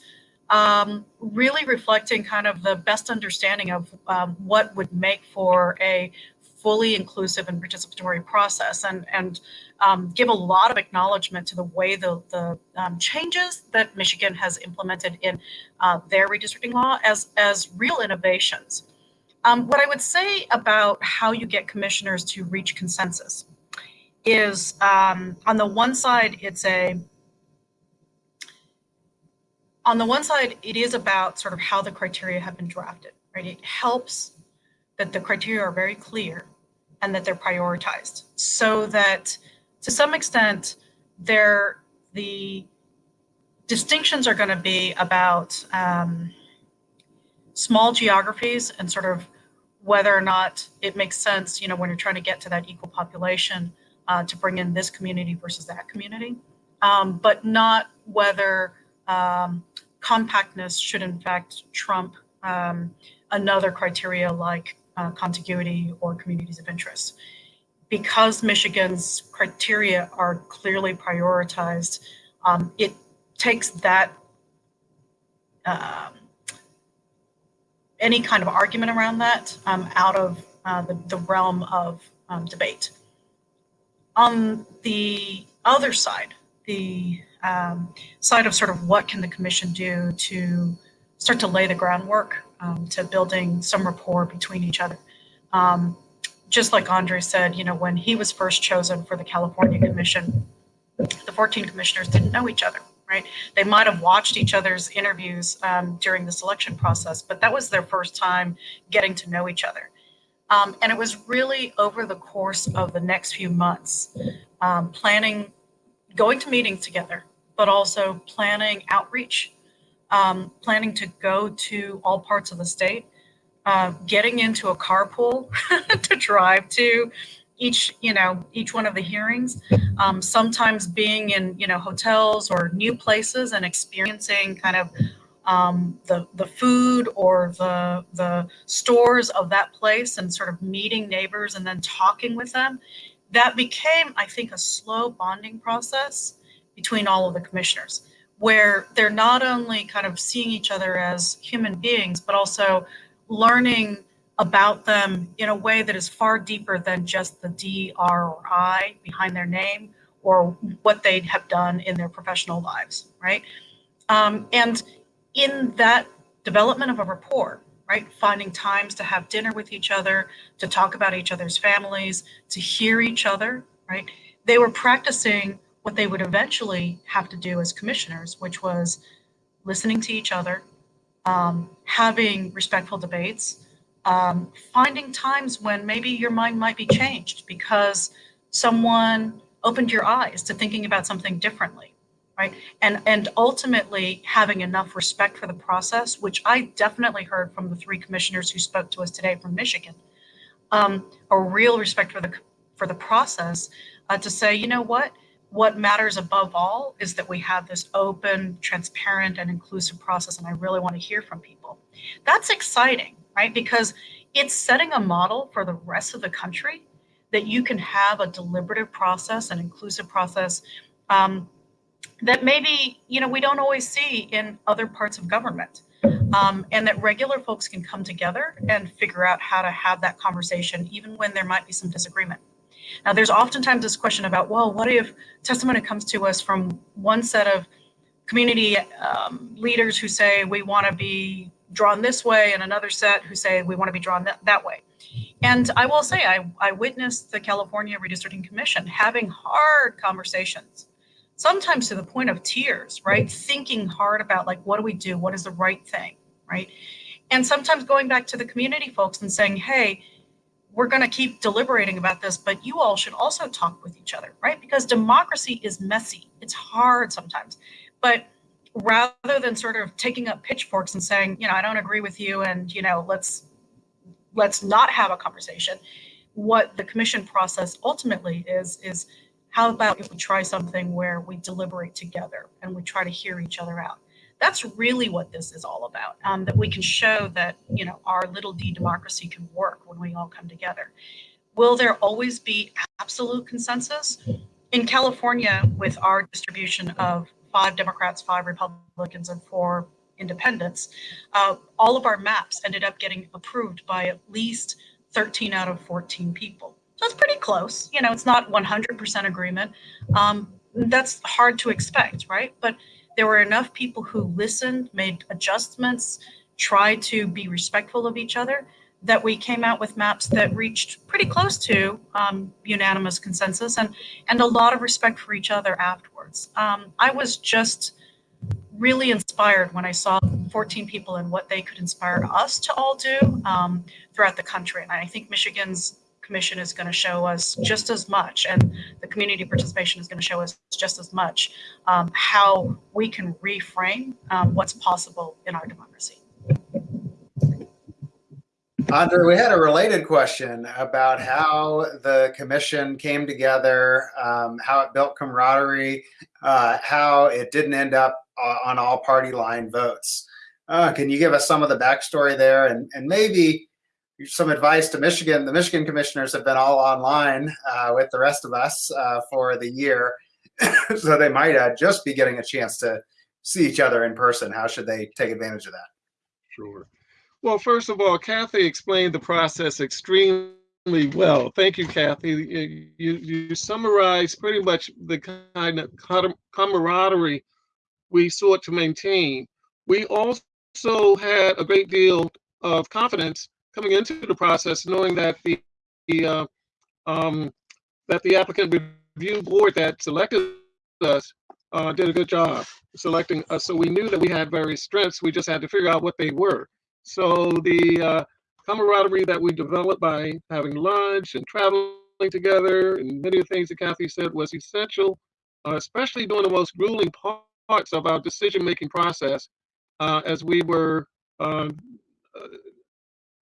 um, really reflecting kind of the best understanding of um, what would make for a fully inclusive and participatory process and, and um, give a lot of acknowledgement to the way the, the um, changes that Michigan has implemented in uh, their redistricting law as, as real innovations. Um, what I would say about how you get commissioners to reach consensus is um, on the one side, it's a on the one side, it is about sort of how the criteria have been drafted, right? It helps that the criteria are very clear and that they're prioritized so that to some extent, they're, the distinctions are going to be about um, small geographies and sort of whether or not it makes sense, you know, when you're trying to get to that equal population uh, to bring in this community versus that community, um, but not whether um, compactness should in fact trump um, another criteria like uh, contiguity or communities of interest. Because Michigan's criteria are clearly prioritized, um, it takes that uh, any kind of argument around that um, out of uh, the, the realm of um, debate. On the other side, the um, side of sort of what can the commission do to start to lay the groundwork um, to building some rapport between each other. Um, just like Andre said, you know, when he was first chosen for the California Commission, the 14 commissioners didn't know each other, right? They might have watched each other's interviews um, during the selection process, but that was their first time getting to know each other. Um, and it was really over the course of the next few months, um, planning, going to meetings together, but also planning outreach, um, planning to go to all parts of the state, uh, getting into a carpool *laughs* to drive to each, you know, each one of the hearings. Um, sometimes being in, you know, hotels or new places and experiencing kind of um, the the food or the the stores of that place and sort of meeting neighbors and then talking with them. That became, I think, a slow bonding process between all of the commissioners, where they're not only kind of seeing each other as human beings, but also learning about them in a way that is far deeper than just the D, R, or I behind their name or what they have done in their professional lives, right? Um, and in that development of a rapport, right, finding times to have dinner with each other, to talk about each other's families, to hear each other, right? They were practicing what they would eventually have to do as commissioners, which was listening to each other, um, having respectful debates, um, finding times when maybe your mind might be changed because someone opened your eyes to thinking about something differently right? And and ultimately having enough respect for the process which i definitely heard from the three commissioners who spoke to us today from michigan um, a real respect for the for the process uh, to say you know what what matters above all is that we have this open transparent and inclusive process and i really want to hear from people. That's exciting right? Because it's setting a model for the rest of the country that you can have a deliberative process an inclusive process um, that maybe you know we don't always see in other parts of government. Um, and that regular folks can come together and figure out how to have that conversation even when there might be some disagreement now there's oftentimes this question about well what if testimony comes to us from one set of community um, leaders who say we want to be drawn this way and another set who say we want to be drawn that, that way and i will say I, I witnessed the california redistricting commission having hard conversations sometimes to the point of tears, right? Thinking hard about like, what do we do? What is the right thing, right? And sometimes going back to the community folks and saying, hey, we're going to keep deliberating about this, but you all should also talk with each other, right? Because democracy is messy. It's hard sometimes. But rather than sort of taking up pitchforks and saying, you know, I don't agree with you and, you know, let's let's not have a conversation, what the commission process ultimately is is how about if we try something where we deliberate together and we try to hear each other out? That's really what this is all about. Um, that we can show that you know our little d democracy can work when we all come together. Will there always be absolute consensus? In California, with our distribution of five Democrats, five Republicans, and four independents, uh, all of our maps ended up getting approved by at least 13 out of 14 people. So it's pretty close. You know, it's not 100% agreement. Um, that's hard to expect, right? But there were enough people who listened, made adjustments, tried to be respectful of each other that we came out with maps that reached pretty close to um, unanimous consensus and and a lot of respect for each other afterwards. Um, I was just really inspired when I saw 14 people and what they could inspire us to all do um, throughout the country. And I think Michigan's commission is going to show us just as much, and the community participation is going to show us just as much um, how we can reframe um, what's possible in our democracy. Andre, we had a related question about how the commission came together, um, how it built camaraderie, uh, how it didn't end up on all party line votes. Uh, can you give us some of the backstory there and, and maybe some advice to Michigan. The Michigan commissioners have been all online uh, with the rest of us uh, for the year, *coughs* so they might uh, just be getting a chance to see each other in person. How should they take advantage of that? Sure. Well, first of all, Kathay explained the process extremely well. Thank you, Kathay. You, you summarized pretty much the kind of camaraderie we sought to maintain. We also had a great deal of confidence coming into the process, knowing that the, the uh, um, that the applicant review board that selected us uh, did a good job selecting us. So we knew that we had various strengths. We just had to figure out what they were. So the uh, camaraderie that we developed by having lunch and traveling together, and many of the things that Kathay said was essential, uh, especially during the most grueling parts of our decision-making process, uh, as we were uh,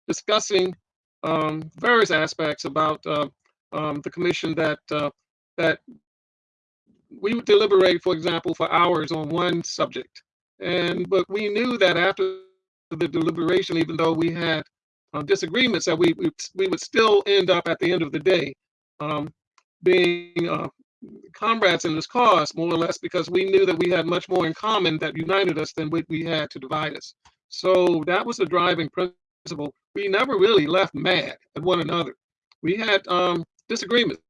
discussing um, various aspects about uh, um, the commission that uh, that we would deliberate, for example, for hours on one subject, and but we knew that after the deliberation, even though we had uh, disagreements, that we, we we would still end up at the end of the day um, being uh, comrades in this cause, more or less, because we knew that we had much more in common that united us than what we had to divide us. So that was the driving principle. We never really left mad at one another. We had um, disagreements,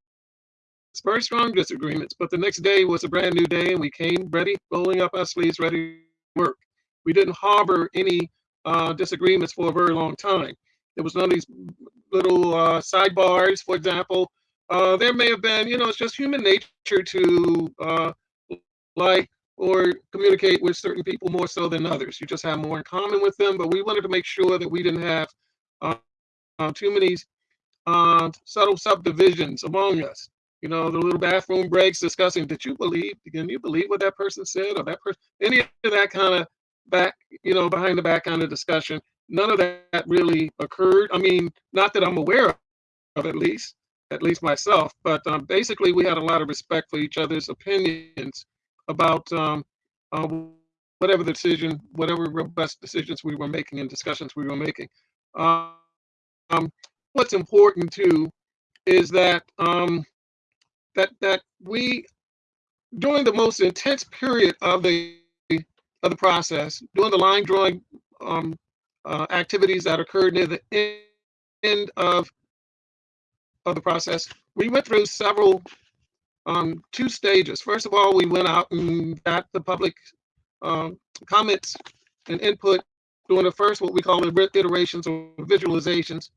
very strong disagreements, but the next day was a brand new day and we came ready, rolling up our sleeves, ready to work. We didn't harbor any uh, disagreements for a very long time. There was none of these little uh, sidebars, for example. Uh, there may have been, you know, it's just human nature to uh, like or communicate with certain people more so than others. You just have more in common with them, but we wanted to make sure that we didn't have uh, uh, too many uh, subtle subdivisions among us. You know, the little bathroom breaks discussing, did you believe, can you believe what that person said or that person, any of that kind of back, you know, behind the back kind of discussion. None of that really occurred. I mean, not that I'm aware of at least, at least myself, but um, basically we had a lot of respect for each other's opinions about um, uh, whatever decision, whatever robust decisions we were making and discussions we were making. Um, what's important too is that um, that that we during the most intense period of the of the process, during the line drawing um, uh, activities that occurred near the end, of of the process, we went through several um, two stages. First of all, we went out and got the public um, comments and input during the first, what we call the iterations or visualizations.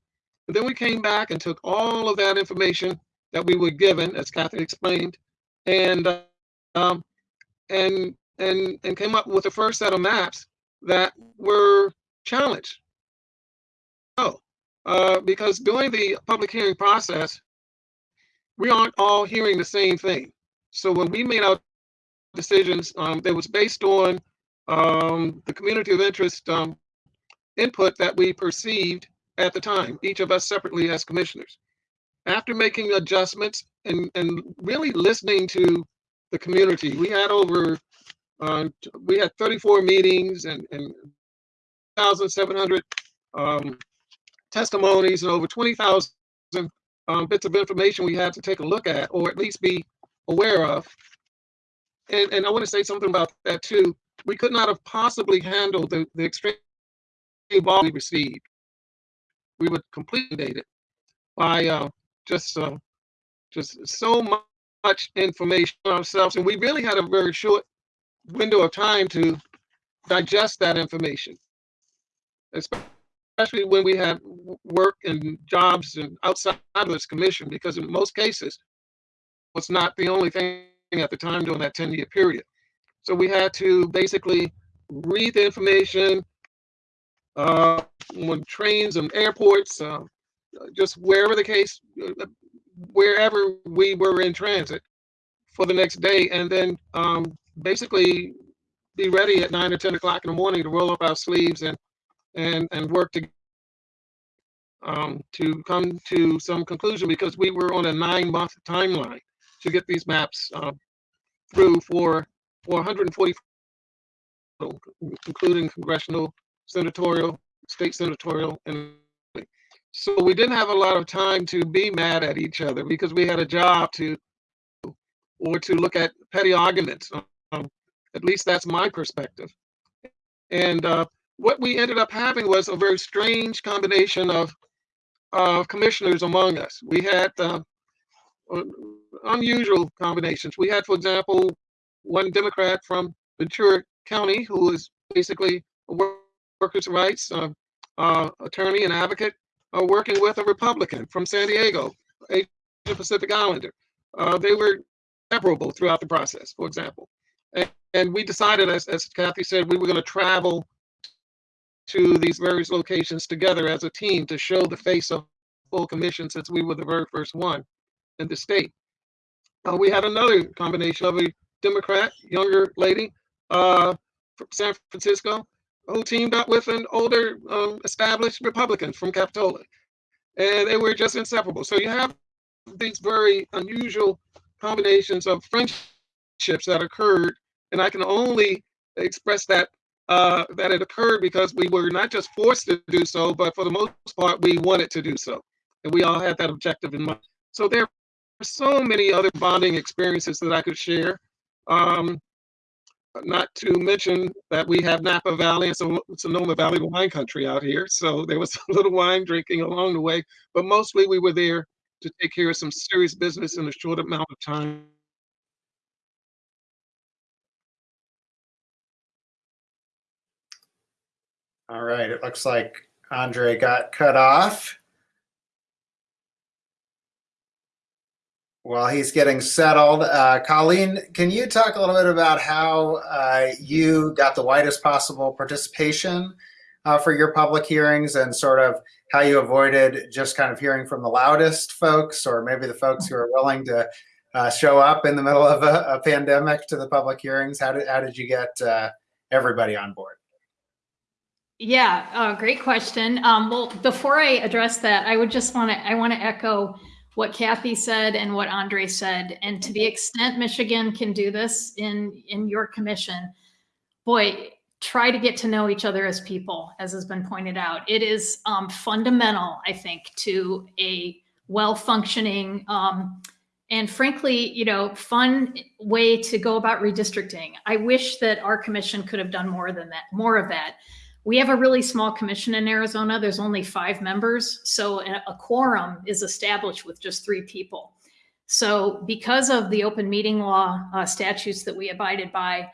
And then we came back and took all of that information that we were given, as Kathay explained, and um, and and and came up with the first set of maps that were challenged. Oh, uh, because during the public hearing process, we aren't all hearing the same thing. So when we made our decisions, um, was based on um, the community of interest um, input that we perceived at the time, each of us separately as commissioners. After making adjustments and, and really listening to the community, we had over, uh, we had 34 meetings and, and 1,700 um, testimonies and over 20,000 um, bits of information we had to take a look at or at least be aware of. And, and I want to say something about that too. We could not have possibly handled the, the extreme volume we received. We were completely date it by uh, just uh, just so much information ourselves, and we really had a very short window of time to digest that information, especially when we had work and jobs and outside of this commission, because in most cases, was not the only thing at the time during that 10 year period. So we had to basically read the information uh, on trains and airports, uh, just wherever the case, uh, wherever we were in transit for the next day, and then um, basically be ready at nine or 10 o'clock in the morning to roll up our sleeves and and and work to um, to come to some conclusion because we were on a nine month timeline to get these maps uh, through for, for 140, including congressional, senatorial, state senatorial, and so we didn't have a lot of time to be mad at each other because we had a job to, or to look at petty arguments. Um, at least that's my perspective. And uh, what we ended up having was a very strange combination of of commissioners among us. We had uh, unusual combinations. We had, for example, one Democrat from Ventura County who was basically a workers' rights uh, uh, attorney and advocate, uh, working with a Republican from San Diego, a Pacific Islander. They were separable throughout the process, for example. And, and we decided, as, as Kathay said, we were going to travel to these various locations together as a team to show the face of full commission since we were the very first one in the state. Uh, we had another combination of a Democrat, younger lady uh, from San Francisco, who teamed up with an older um, established Republican from Capitola. And they were just inseparable. So you have these very unusual combinations of friendships that occurred, and I can only express that uh, that it occurred because we were not just forced to do so, but for the most part, we wanted to do so, and we all had that objective in mind. So there are so many other bonding experiences that I could share. Um, not to mention that we have Napa Valley and Son- Sonoma Valley wine country out here. So there was *laughs* a little wine drinking along the way, but mostly we were there to take care of some serious business in a short amount of time. All right, it looks like Andre got cut off. While he's getting settled, uh, Colleen, can you talk a little bit about how uh, you got the widest possible participation uh, for your public hearings and sort of how you avoided just kind of hearing from the loudest folks or maybe the folks who are willing to uh, show up in the middle of a, a pandemic to the public hearings? How did, how did you get uh, everybody on board? Yeah, uh, great question. Um, well, before I address that, I would just want to I want to echo what Kathay said and what Andre said. And to the extent Michigan can do this in in your commission, boy, try to get to know each other as people, as has been pointed out. It is um, fundamental, I think, to a well functioning um, and frankly, you know, fun way to go about redistricting. I wish that our commission could have done more than that, more of that. We have a really small commission in Arizona. There's only five members. So a quorum is established with just three people. So because of the open meeting law uh, statutes that we abided by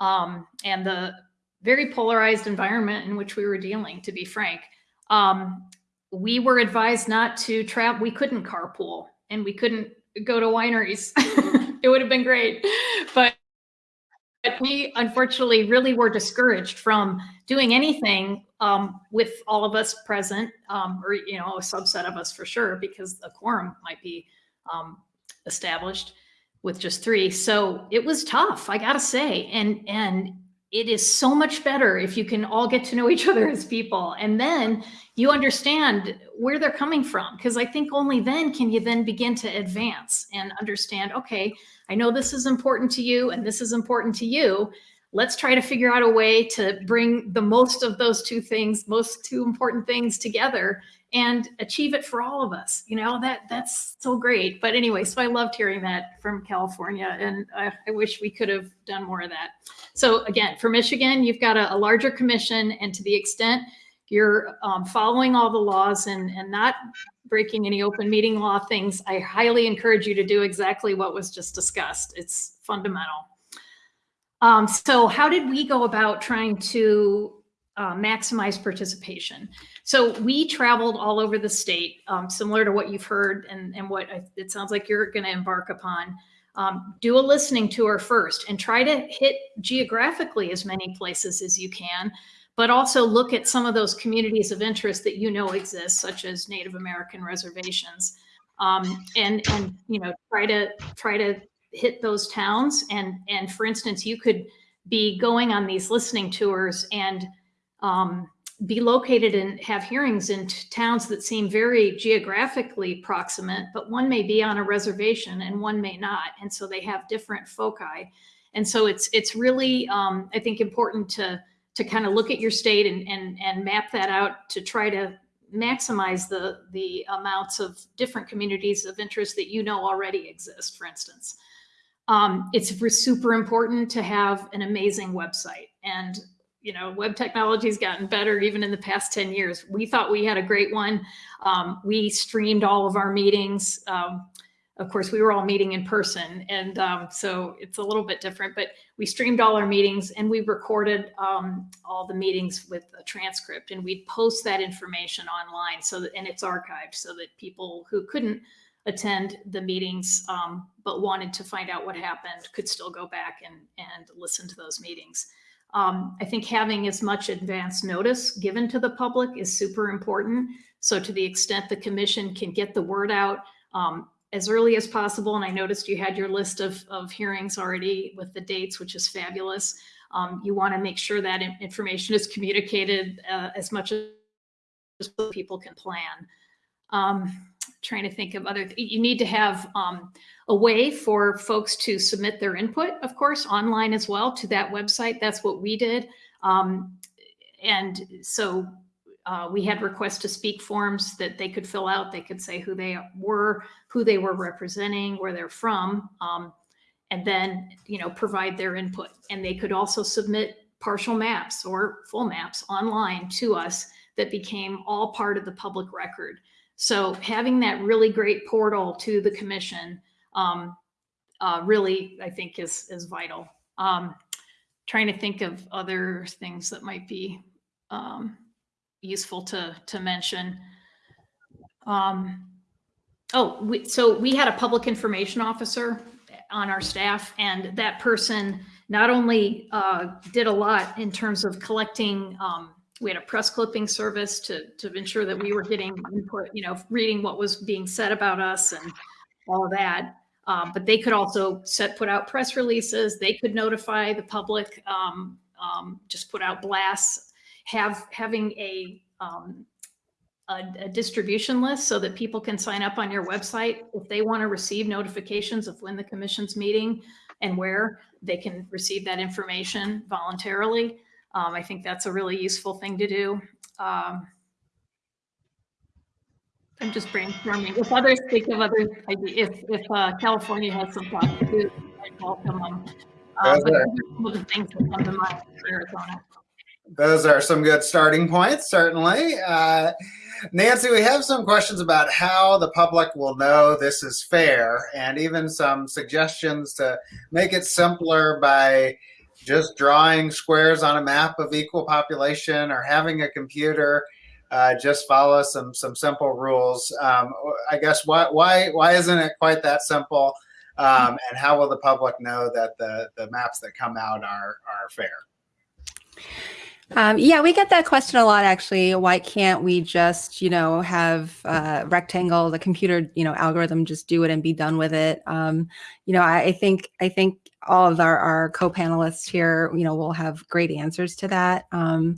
um, and the very polarized environment in which we were dealing, to be frank, um, we were advised not to travel. We couldn't carpool and we couldn't go to wineries. *laughs* it would have been great. But we unfortunately really were discouraged from doing anything um, with all of us present, um, or you know, a subset of us for sure, because a quorum might be um, established with just three. So it was tough, I gotta say, and and it is so much better if you can all get to know each other as people, and then you understand where they're coming from, because I think only then can you then begin to advance and understand. Okay, I know this is important to you, and this is important to you. Let's try to figure out a way to bring the most of those two things most two important things together and achieve it for all of us. You know that that's so great. But anyway so i loved hearing that from california and i, I wish we could have done more of that. So again for michigan you've got a, a larger commission and to the extent you're um, following all the laws and and not breaking any open meeting law things i highly encourage you to do exactly what was just discussed it's fundamental um, so how did we go about trying to uh, maximize participation? So we traveled all over the state, um, similar to what you've heard and, and what I, it sounds like you're going to embark upon. Um, do a listening tour first and try to hit geographically as many places as you can, but also look at some of those communities of interest that you know exist, such as Native American reservations. Um, and and you know try to try to hit those towns and and for instance you could be going on these listening tours and um, be located and have hearings in towns that seem very geographically proximate but one may be on a reservation and one may not and so they have different foci and so it's it's really um, i think important to to kind of look at your state and and and map that out to try to maximize the the amounts of different communities of interest that you know already exist for instance um, it's super important to have an amazing website. And, you know, web technology has gotten better even in the past 10 years. We thought we had a great one. Um, we streamed all of our meetings. Um, of course, we were all meeting in person. And um, so it's a little bit different, but we streamed all our meetings and we recorded um, all the meetings with a transcript and we'd post that information online so that, and it's archived so that people who couldn't attend the meetings, um, but wanted to find out what happened could still go back and, and listen to those meetings. Um, I think having as much advance notice given to the public is super important. So to the extent the commission can get the word out um, as early as possible, and I noticed you had your list of, of hearings already with the dates, which is fabulous. Um, you want to make sure that information is communicated uh, as much as people can plan. Um, trying to think of other, you need to have um, a way for folks to submit their input, of course, online as well to that website. That's what we did. Um, and so uh, we had requests to speak forms that they could fill out. They could say who they were, who they were representing, where they're from, um, and then, you know, provide their input. And they could also submit partial maps or full maps online to us that became all part of the public record. So having that really great portal to the commission um, uh, really, I think, is is vital. Um, trying to think of other things that might be um, useful to to mention. Um, oh, we, so we had a public information officer on our staff, and that person not only uh, did a lot in terms of collecting. Um, we had a press clipping service to to ensure that we were getting input, you know, reading what was being said about us and all of that. Um, but they could also set put out press releases. They could notify the public, um, um, just put out blasts. Have having a, um, a a distribution list so that people can sign up on your website if they want to receive notifications of when the commission's meeting and where they can receive that information voluntarily. Um, I think that's a really useful thing to do. Um, I'm just brainstorming. If others think of other ideas, if, if uh, California has some thoughts I'd welcome them. Uh, but those are some of the things that come to mind Arizona. Those are some good starting points, certainly. Uh, Nancy, we have some questions about how the public will know this is fair and even some suggestions to make it simpler by just drawing squares on a map of equal population or having a computer uh, just follow some some simple rules. Um, I guess why why why isn't it quite that simple? Um, and how will the public know that the the maps that come out are are fair? Um, yeah, we get that question a lot actually. Why can't we just, you know, have uh, rectangle, the computer, you know, algorithm just do it and be done with it? Um, you know, I, I think I think all of our, our co-panelists here, you know, will have great answers to that. Um,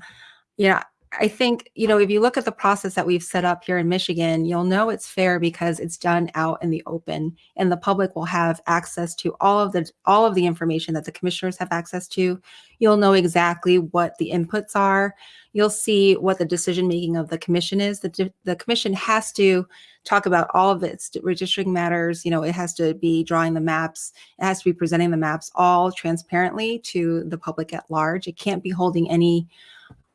you know, I think, you know, if you look at the process that we've set up here in Michigan, you'll know it's fair because it's done out in the open and the public will have access to all of the all of the information that the commissioners have access to. You'll know exactly what the inputs are. You'll see what the decision making of the commission is. The, the commission has to talk about all of its redistricting matters. You know, it has to be drawing the maps. It has to be presenting the maps all transparently to the public at large. It can't be holding any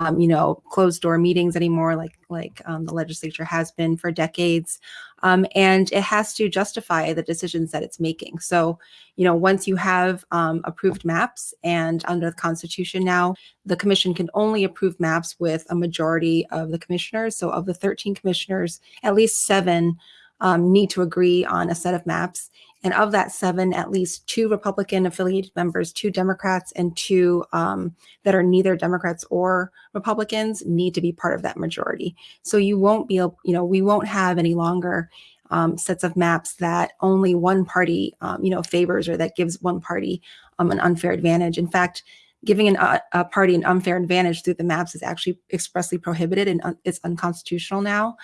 um, you know, closed door meetings anymore, like like um, the legislature has been for decades, um, and it has to justify the decisions that it's making. So, you know, once you have um, approved maps, and under the Constitution now, the commission can only approve maps with a majority of the commissioners. So, of the 13 commissioners, at least seven um, need to agree on a set of maps. And of that seven, at least two Republican affiliated members, two Democrats, and two um, that are neither Democrats or Republicans need to be part of that majority. So you won't be, able, you know, we won't have any longer um, sets of maps that only one party, um, you know, favors or that gives one party um, an unfair advantage. In fact, giving an, uh, a party an unfair advantage through the maps is actually expressly prohibited and un it's unconstitutional now.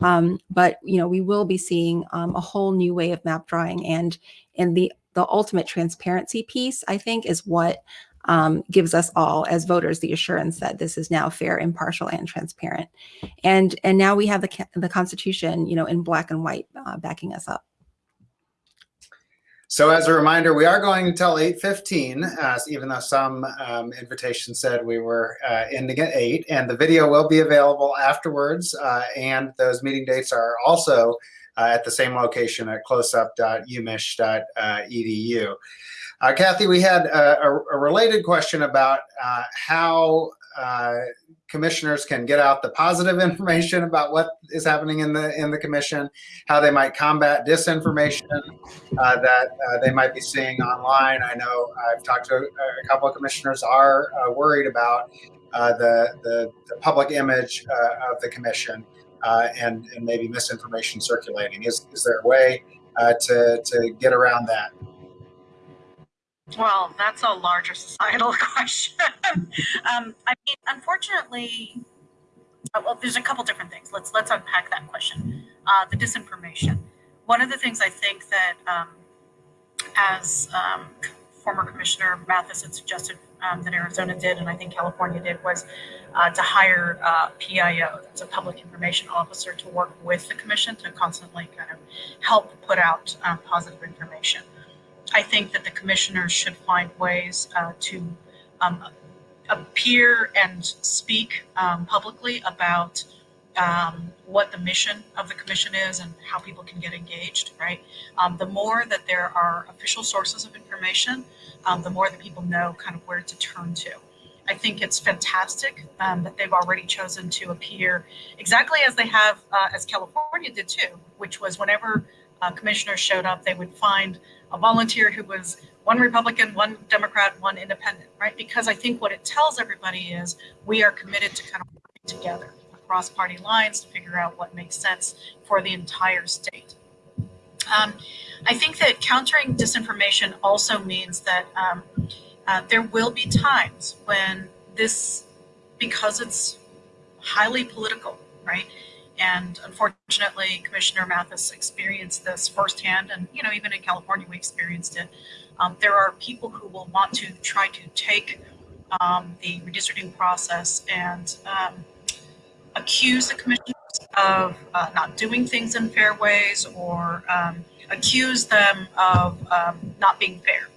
Um, but you know, we will be seeing um, a whole new way of map drawing, and and the the ultimate transparency piece, I think, is what um, gives us all as voters the assurance that this is now fair, impartial, and transparent. And and now we have the the Constitution, you know, in black and white, uh, backing us up. So as a reminder, we are going until 8.15, uh, even though some um, invitations said we were uh, ending at 8. And the video will be available afterwards. Uh, and those meeting dates are also uh, at the same location at closup.umich.edu. Uh, Kathay, we had a, a, related question about uh, how uh, commissioners can get out the positive *laughs* information about what is happening in the in the commission, how they might combat disinformation uh, that uh, they might be seeing online. I know I've talked to a, couple of commissioners are uh, worried about the, the, the public image of the commission and and maybe misinformation circulating. Is is there a way to to get around that? Well, that's a larger societal *laughs* question. um, I mean, unfortunately, uh, well, there's a couple different things. Let's let's unpack that question. uh, the disinformation. One of the things I think that, um, as um, former Commissioner Mathis had suggested um, that Arizona did, and I think California did, was uh, to hire uh, PIO, that's a public information officer, to work with the commission to constantly kind of help put out um, positive information. I think that the commissioners should find ways uh, to um, appear and speak um, publicly about um, what the mission of the commission is and how people can get engaged, right? Um, the more that there are official sources of information, um, the more that people know kind of where to turn to. I think it's fantastic um, that they've already chosen to appear exactly as they have, uh, as California did too, which was whenever uh, commissioners showed up, they would find a volunteer who was one Republican, one Democrat, one independent, right? Because I think what it tells everybody is we are committed to kind of working together across party lines to figure out what makes sense for the entire state. Um, I think that countering disinformation also means that um, uh, there will be times when this, because it's highly political, right? And unfortunately, Commissioner Mathis experienced this firsthand, and you know, even in California, we experienced it. Um, there are people who will want to try to take um, the redistricting process and um, accuse the commissioners of uh, not doing things in fair ways or um, accuse them of um, not being fair.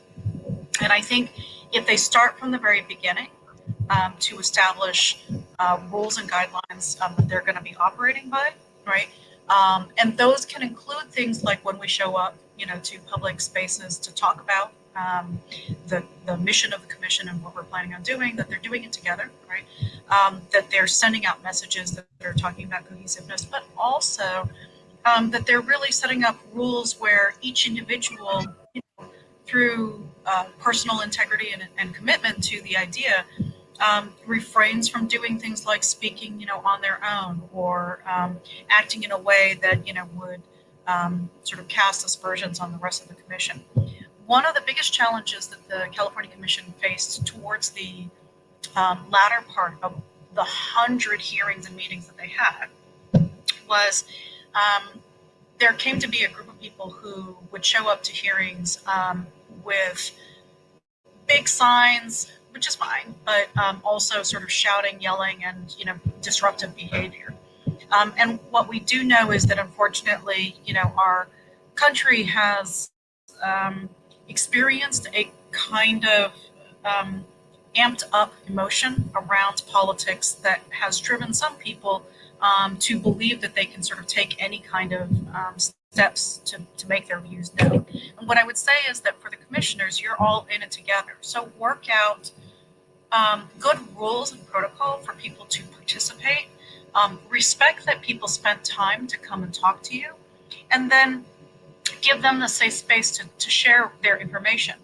And I think if they start from the very beginning um, to establish uh, rules and guidelines um, that they're going to be operating by, right? Um, and those can include things like when we show up, you know, to public spaces to talk about um, the, the mission of the commission and what we're planning on doing, that they're doing it together, right? Um, that they're sending out messages that are talking about cohesiveness, but also um, that they're really setting up rules where each individual, you know, through uh, personal integrity and, and, commitment to the idea, um, refrains from doing things like speaking, you know, on their own or um, acting in a way that, you know, would um, sort of cast aspersions on the rest of the commission. One of the biggest challenges that the California Commission faced towards the um, latter part of the hundred hearings and meetings that they had was um, there came to be a group of people who would show up to hearings um, with big signs, which is fine, but um, also sort of shouting, yelling, and you know disruptive behavior. Um, and what we do know is that unfortunately, you know, our country has um, experienced a kind of um, amped up emotion around politics that has driven some people um, to believe that they can sort of take any kind of um, steps to, to make their views known. And what I would say is that for the commissioners, you're all in it together. So work out um, good rules and protocol for people to participate. Um, respect that people spent time to come and talk to you. And then give them the safe space to, to share their information.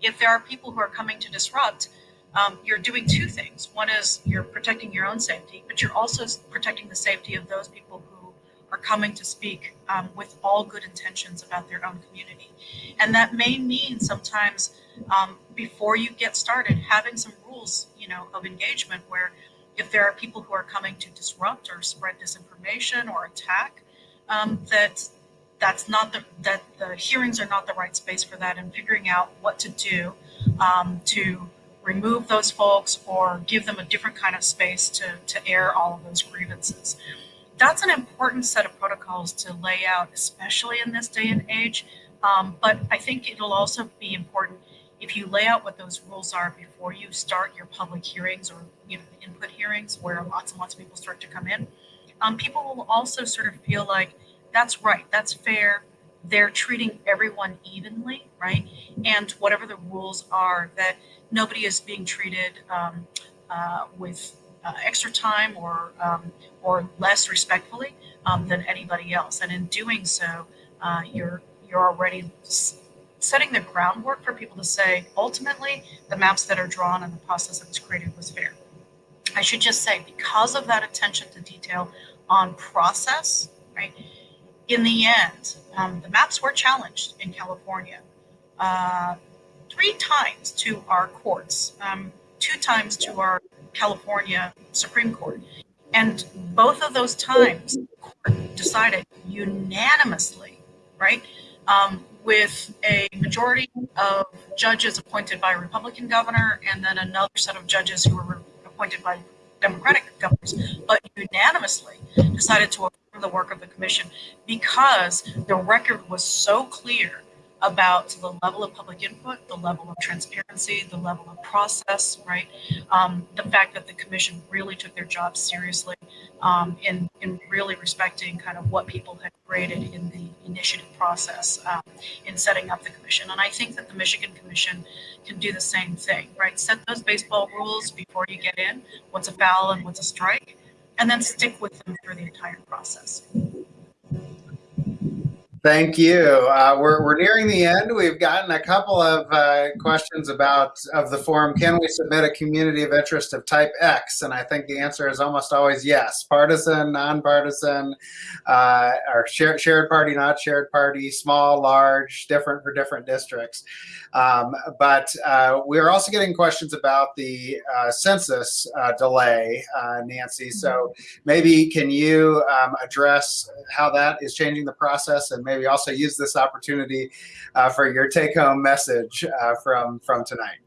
If there are people who are coming to disrupt, um, you're doing two things. One is you're protecting your own safety, but you're also protecting the safety of those people are coming to speak um, with all good intentions about their own community. And that may mean sometimes um, before you get started, having some rules, you know, of engagement where if there are people who are coming to disrupt or spread disinformation or attack, um, that that's not the that the hearings are not the right space for that and figuring out what to do um, to remove those folks or give them a different kind of space to, to air all of those grievances. That's an important set of protocols to lay out, especially in this day and age. Um, but I think it'll also be important if you lay out what those rules are before you start your public hearings or you know input hearings where lots and lots of people start to come in. Um, people will also sort of feel like that's right. That's fair. They're treating everyone evenly, right? And whatever the rules are, that nobody is being treated um, uh, with uh, extra time or um, or less respectfully um, than anybody else. And in doing so, uh, you're you're already setting the groundwork for people to say, ultimately, the maps that are drawn and the process that was created was fair. I should just say, because of that attention to detail on process, right? in the end, um, the maps were challenged in California uh, three times to our courts, um, two times to our California Supreme Court. And both of those times, decided unanimously, right? Um, with a majority of judges appointed by a Republican governor and then another set of judges who were appointed by Democratic governors, but unanimously decided to affirm the work of the commission because the record was so clear about the level of public input, the level of transparency, the level of process, right? Um, the fact that the commission really took their job seriously um, in, in really respecting kind of what people had created in the initiative process um, in setting up the commission. And I think that the Michigan Commission can do the same thing, right? Set those baseball rules before you get in, what's a foul and what's a strike, and then stick with them through the entire process. Thank you. Uh, we're, we're nearing the end. We've gotten a couple of uh, questions about of the forum. Can we submit a community of interest of type X? And I think the answer is almost always yes. Partisan, nonpartisan, uh, or shared, shared party, not shared party, small, large, different for different districts. Um, but uh, we're also getting questions about the uh, census uh, delay, Nancy. So maybe can you um, address how that is changing the process and maybe also use this opportunity uh, for your take-home message uh, from from tonight.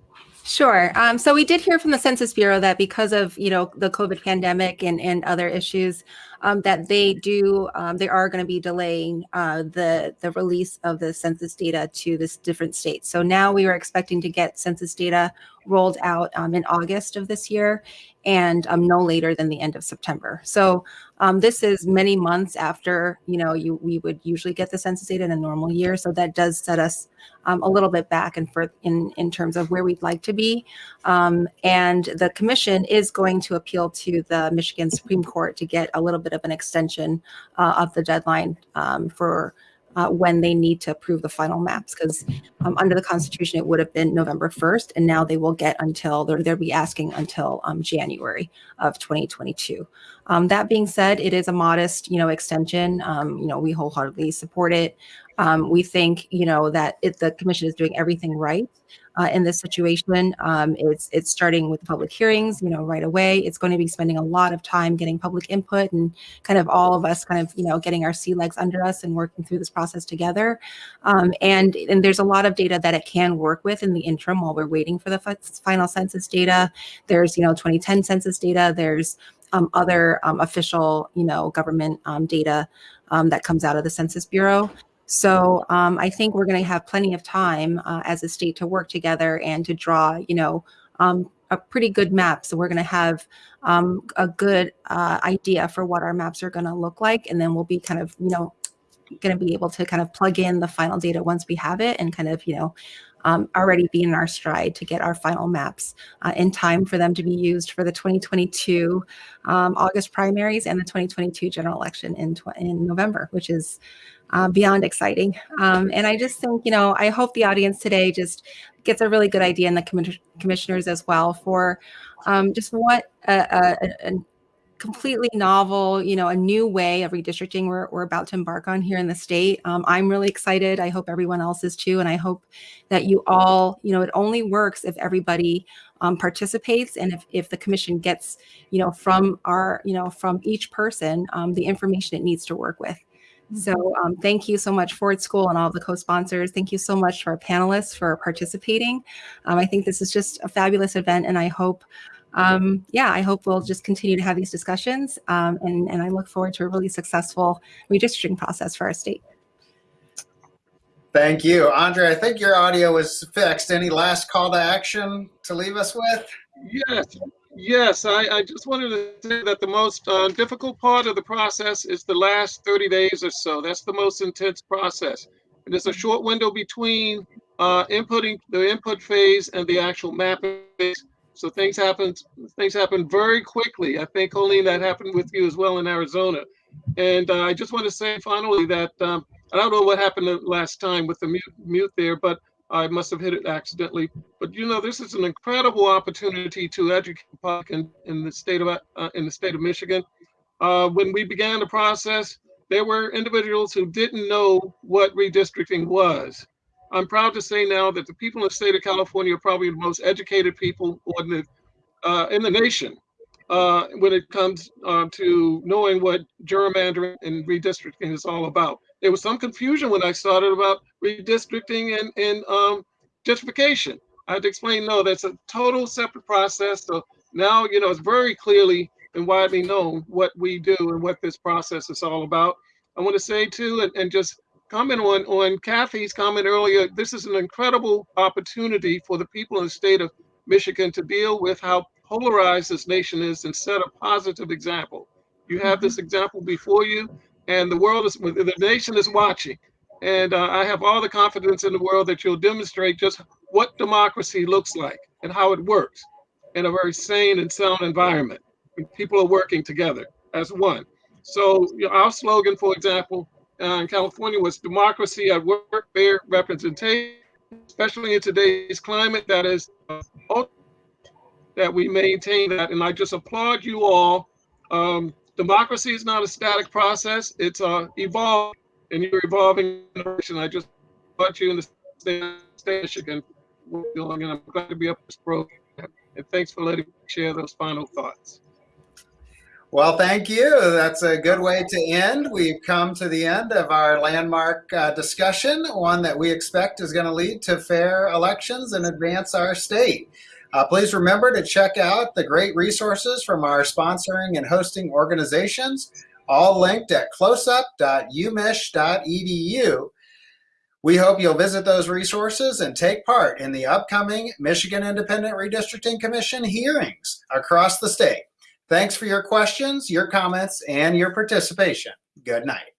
Sure. Um, so we did hear from the Census Bureau that because of you know the COVID pandemic and and other issues, um, that they do um, they are going to be delaying uh, the the release of the census data to this different states. So now we are expecting to get census data rolled out um, in August of this year, and um, no later than the end of September. So um, this is many months after you know you we would usually get the census data in a normal year. So that does set us um, a little bit back and in in terms of where we'd like to be. Um, and the commission is going to appeal to the Michigan Supreme Court to get a little bit of an extension uh, of the deadline um, for uh, when they need to approve the final maps because um, under the constitution it would have been november 1st and now they will get until they're, they'll be asking until um, january of 2022 um, that being said it is a modest you know extension. Um, you know we wholeheartedly support it. Um, we think you know that it, the commission is doing everything right uh, in this situation. Um, it's it's starting with public hearings, you know, right away. It's going to be spending a lot of time getting public input and kind of all of us kind of you know getting our sea legs under us and working through this process together. Um, and and there's a lot of data that it can work with in the interim while we're waiting for the final census data. There's you know 2010 census data. There's um, other um, official you know government um, data um, that comes out of the Census Bureau. So um, I think we're going to have plenty of time uh, as a state to work together and to draw, you know, um, a pretty good map. So we're going to have um, a good uh, idea for what our maps are going to look like, and then we'll be kind of, you know, going to be able to kind of plug in the final data once we have it, and kind of, you know, um, already be in our stride to get our final maps uh, in time for them to be used for the 2022 um, August primaries and the 2022 general election in, in November, which is uh, beyond exciting. Um, and I just think, you know, I hope the audience today just gets a really good idea and the commi commissioners as well for um, just what a, a, a, completely novel, you know, a new way of redistricting we're, we're about to embark on here in the state. Um, I'm really excited. I hope everyone else is too. And I hope that you all, you know, it only works if everybody um, participates and if, if the commission gets, you know, from our, you know, from each person, um, the information it needs to work with. So um, thank you so much, Ford School and all the co-sponsors. Thank you so much to our panelists for participating. Um, I think this is just a fabulous event and I hope, um, yeah, I hope we'll just continue to have these discussions um, and, and I look forward to a really successful redistricting process for our state. Thank you. Andre, I think your audio is fixed. Any last call to action to leave us with? Yes, Yes, I, I just wanted to say that the most uh, difficult part of the process is the last 30 days or so. That's the most intense process. And there's a short window between uh, inputting the input phase and the actual mapping phase. So things happen, things happen very quickly. I think only that happened with you as well in Arizona. And uh, I just want to say finally that um, I don't know what happened last time with the mute, mute there, but I must have hit it accidentally. But you know, this is an incredible opportunity to educate the public in, in the state of uh, in the state of Michigan. Uh, when we began the process, there were individuals who didn't know what redistricting was. I'm proud to say now that the people in the state of California are probably the most educated people in the uh, in the nation. uh, when it comes uh, to knowing what gerrymandering and redistricting is all about. There was some confusion when I started about redistricting and, and um, gentrification. I had to explain, no, that's a total separate process. So now, you know, it's very clearly and widely known what we do and what this process is all about. I want to say too, and, and just comment on, on Kathay's comment earlier, this is an incredible opportunity for the people in the state of Michigan to deal with how polarized this nation is and set a positive example. You have this example before you, and the world is, the nation is watching. And uh, I have all the confidence in the world that you'll demonstrate just what democracy looks like and how it works in a very sane and sound environment. People are working together as one. So you know, our slogan, for example, uh, in California was democracy at work, fair representation, especially in today's climate that is uh, that we maintain that. And I just applaud you all. Um, democracy is not a static process. It's uh, evolving and you're evolving in direction. I just applaud you in the state of Michigan. And I'm glad to be up this program. And thanks for letting me share those final thoughts. Well, thank you. That's a good way to end. We've come to the end of our landmark uh, discussion, one that we expect is going to lead to fair elections and advance our state. Uh, please remember to check out the great resources from our sponsoring and hosting organizations, all linked at closup.umich.edu. We hope you'll visit those resources and take part in the upcoming Michigan Independent Redistricting Commission hearings across the state. Thanks for your questions, your comments, and your participation. Good night.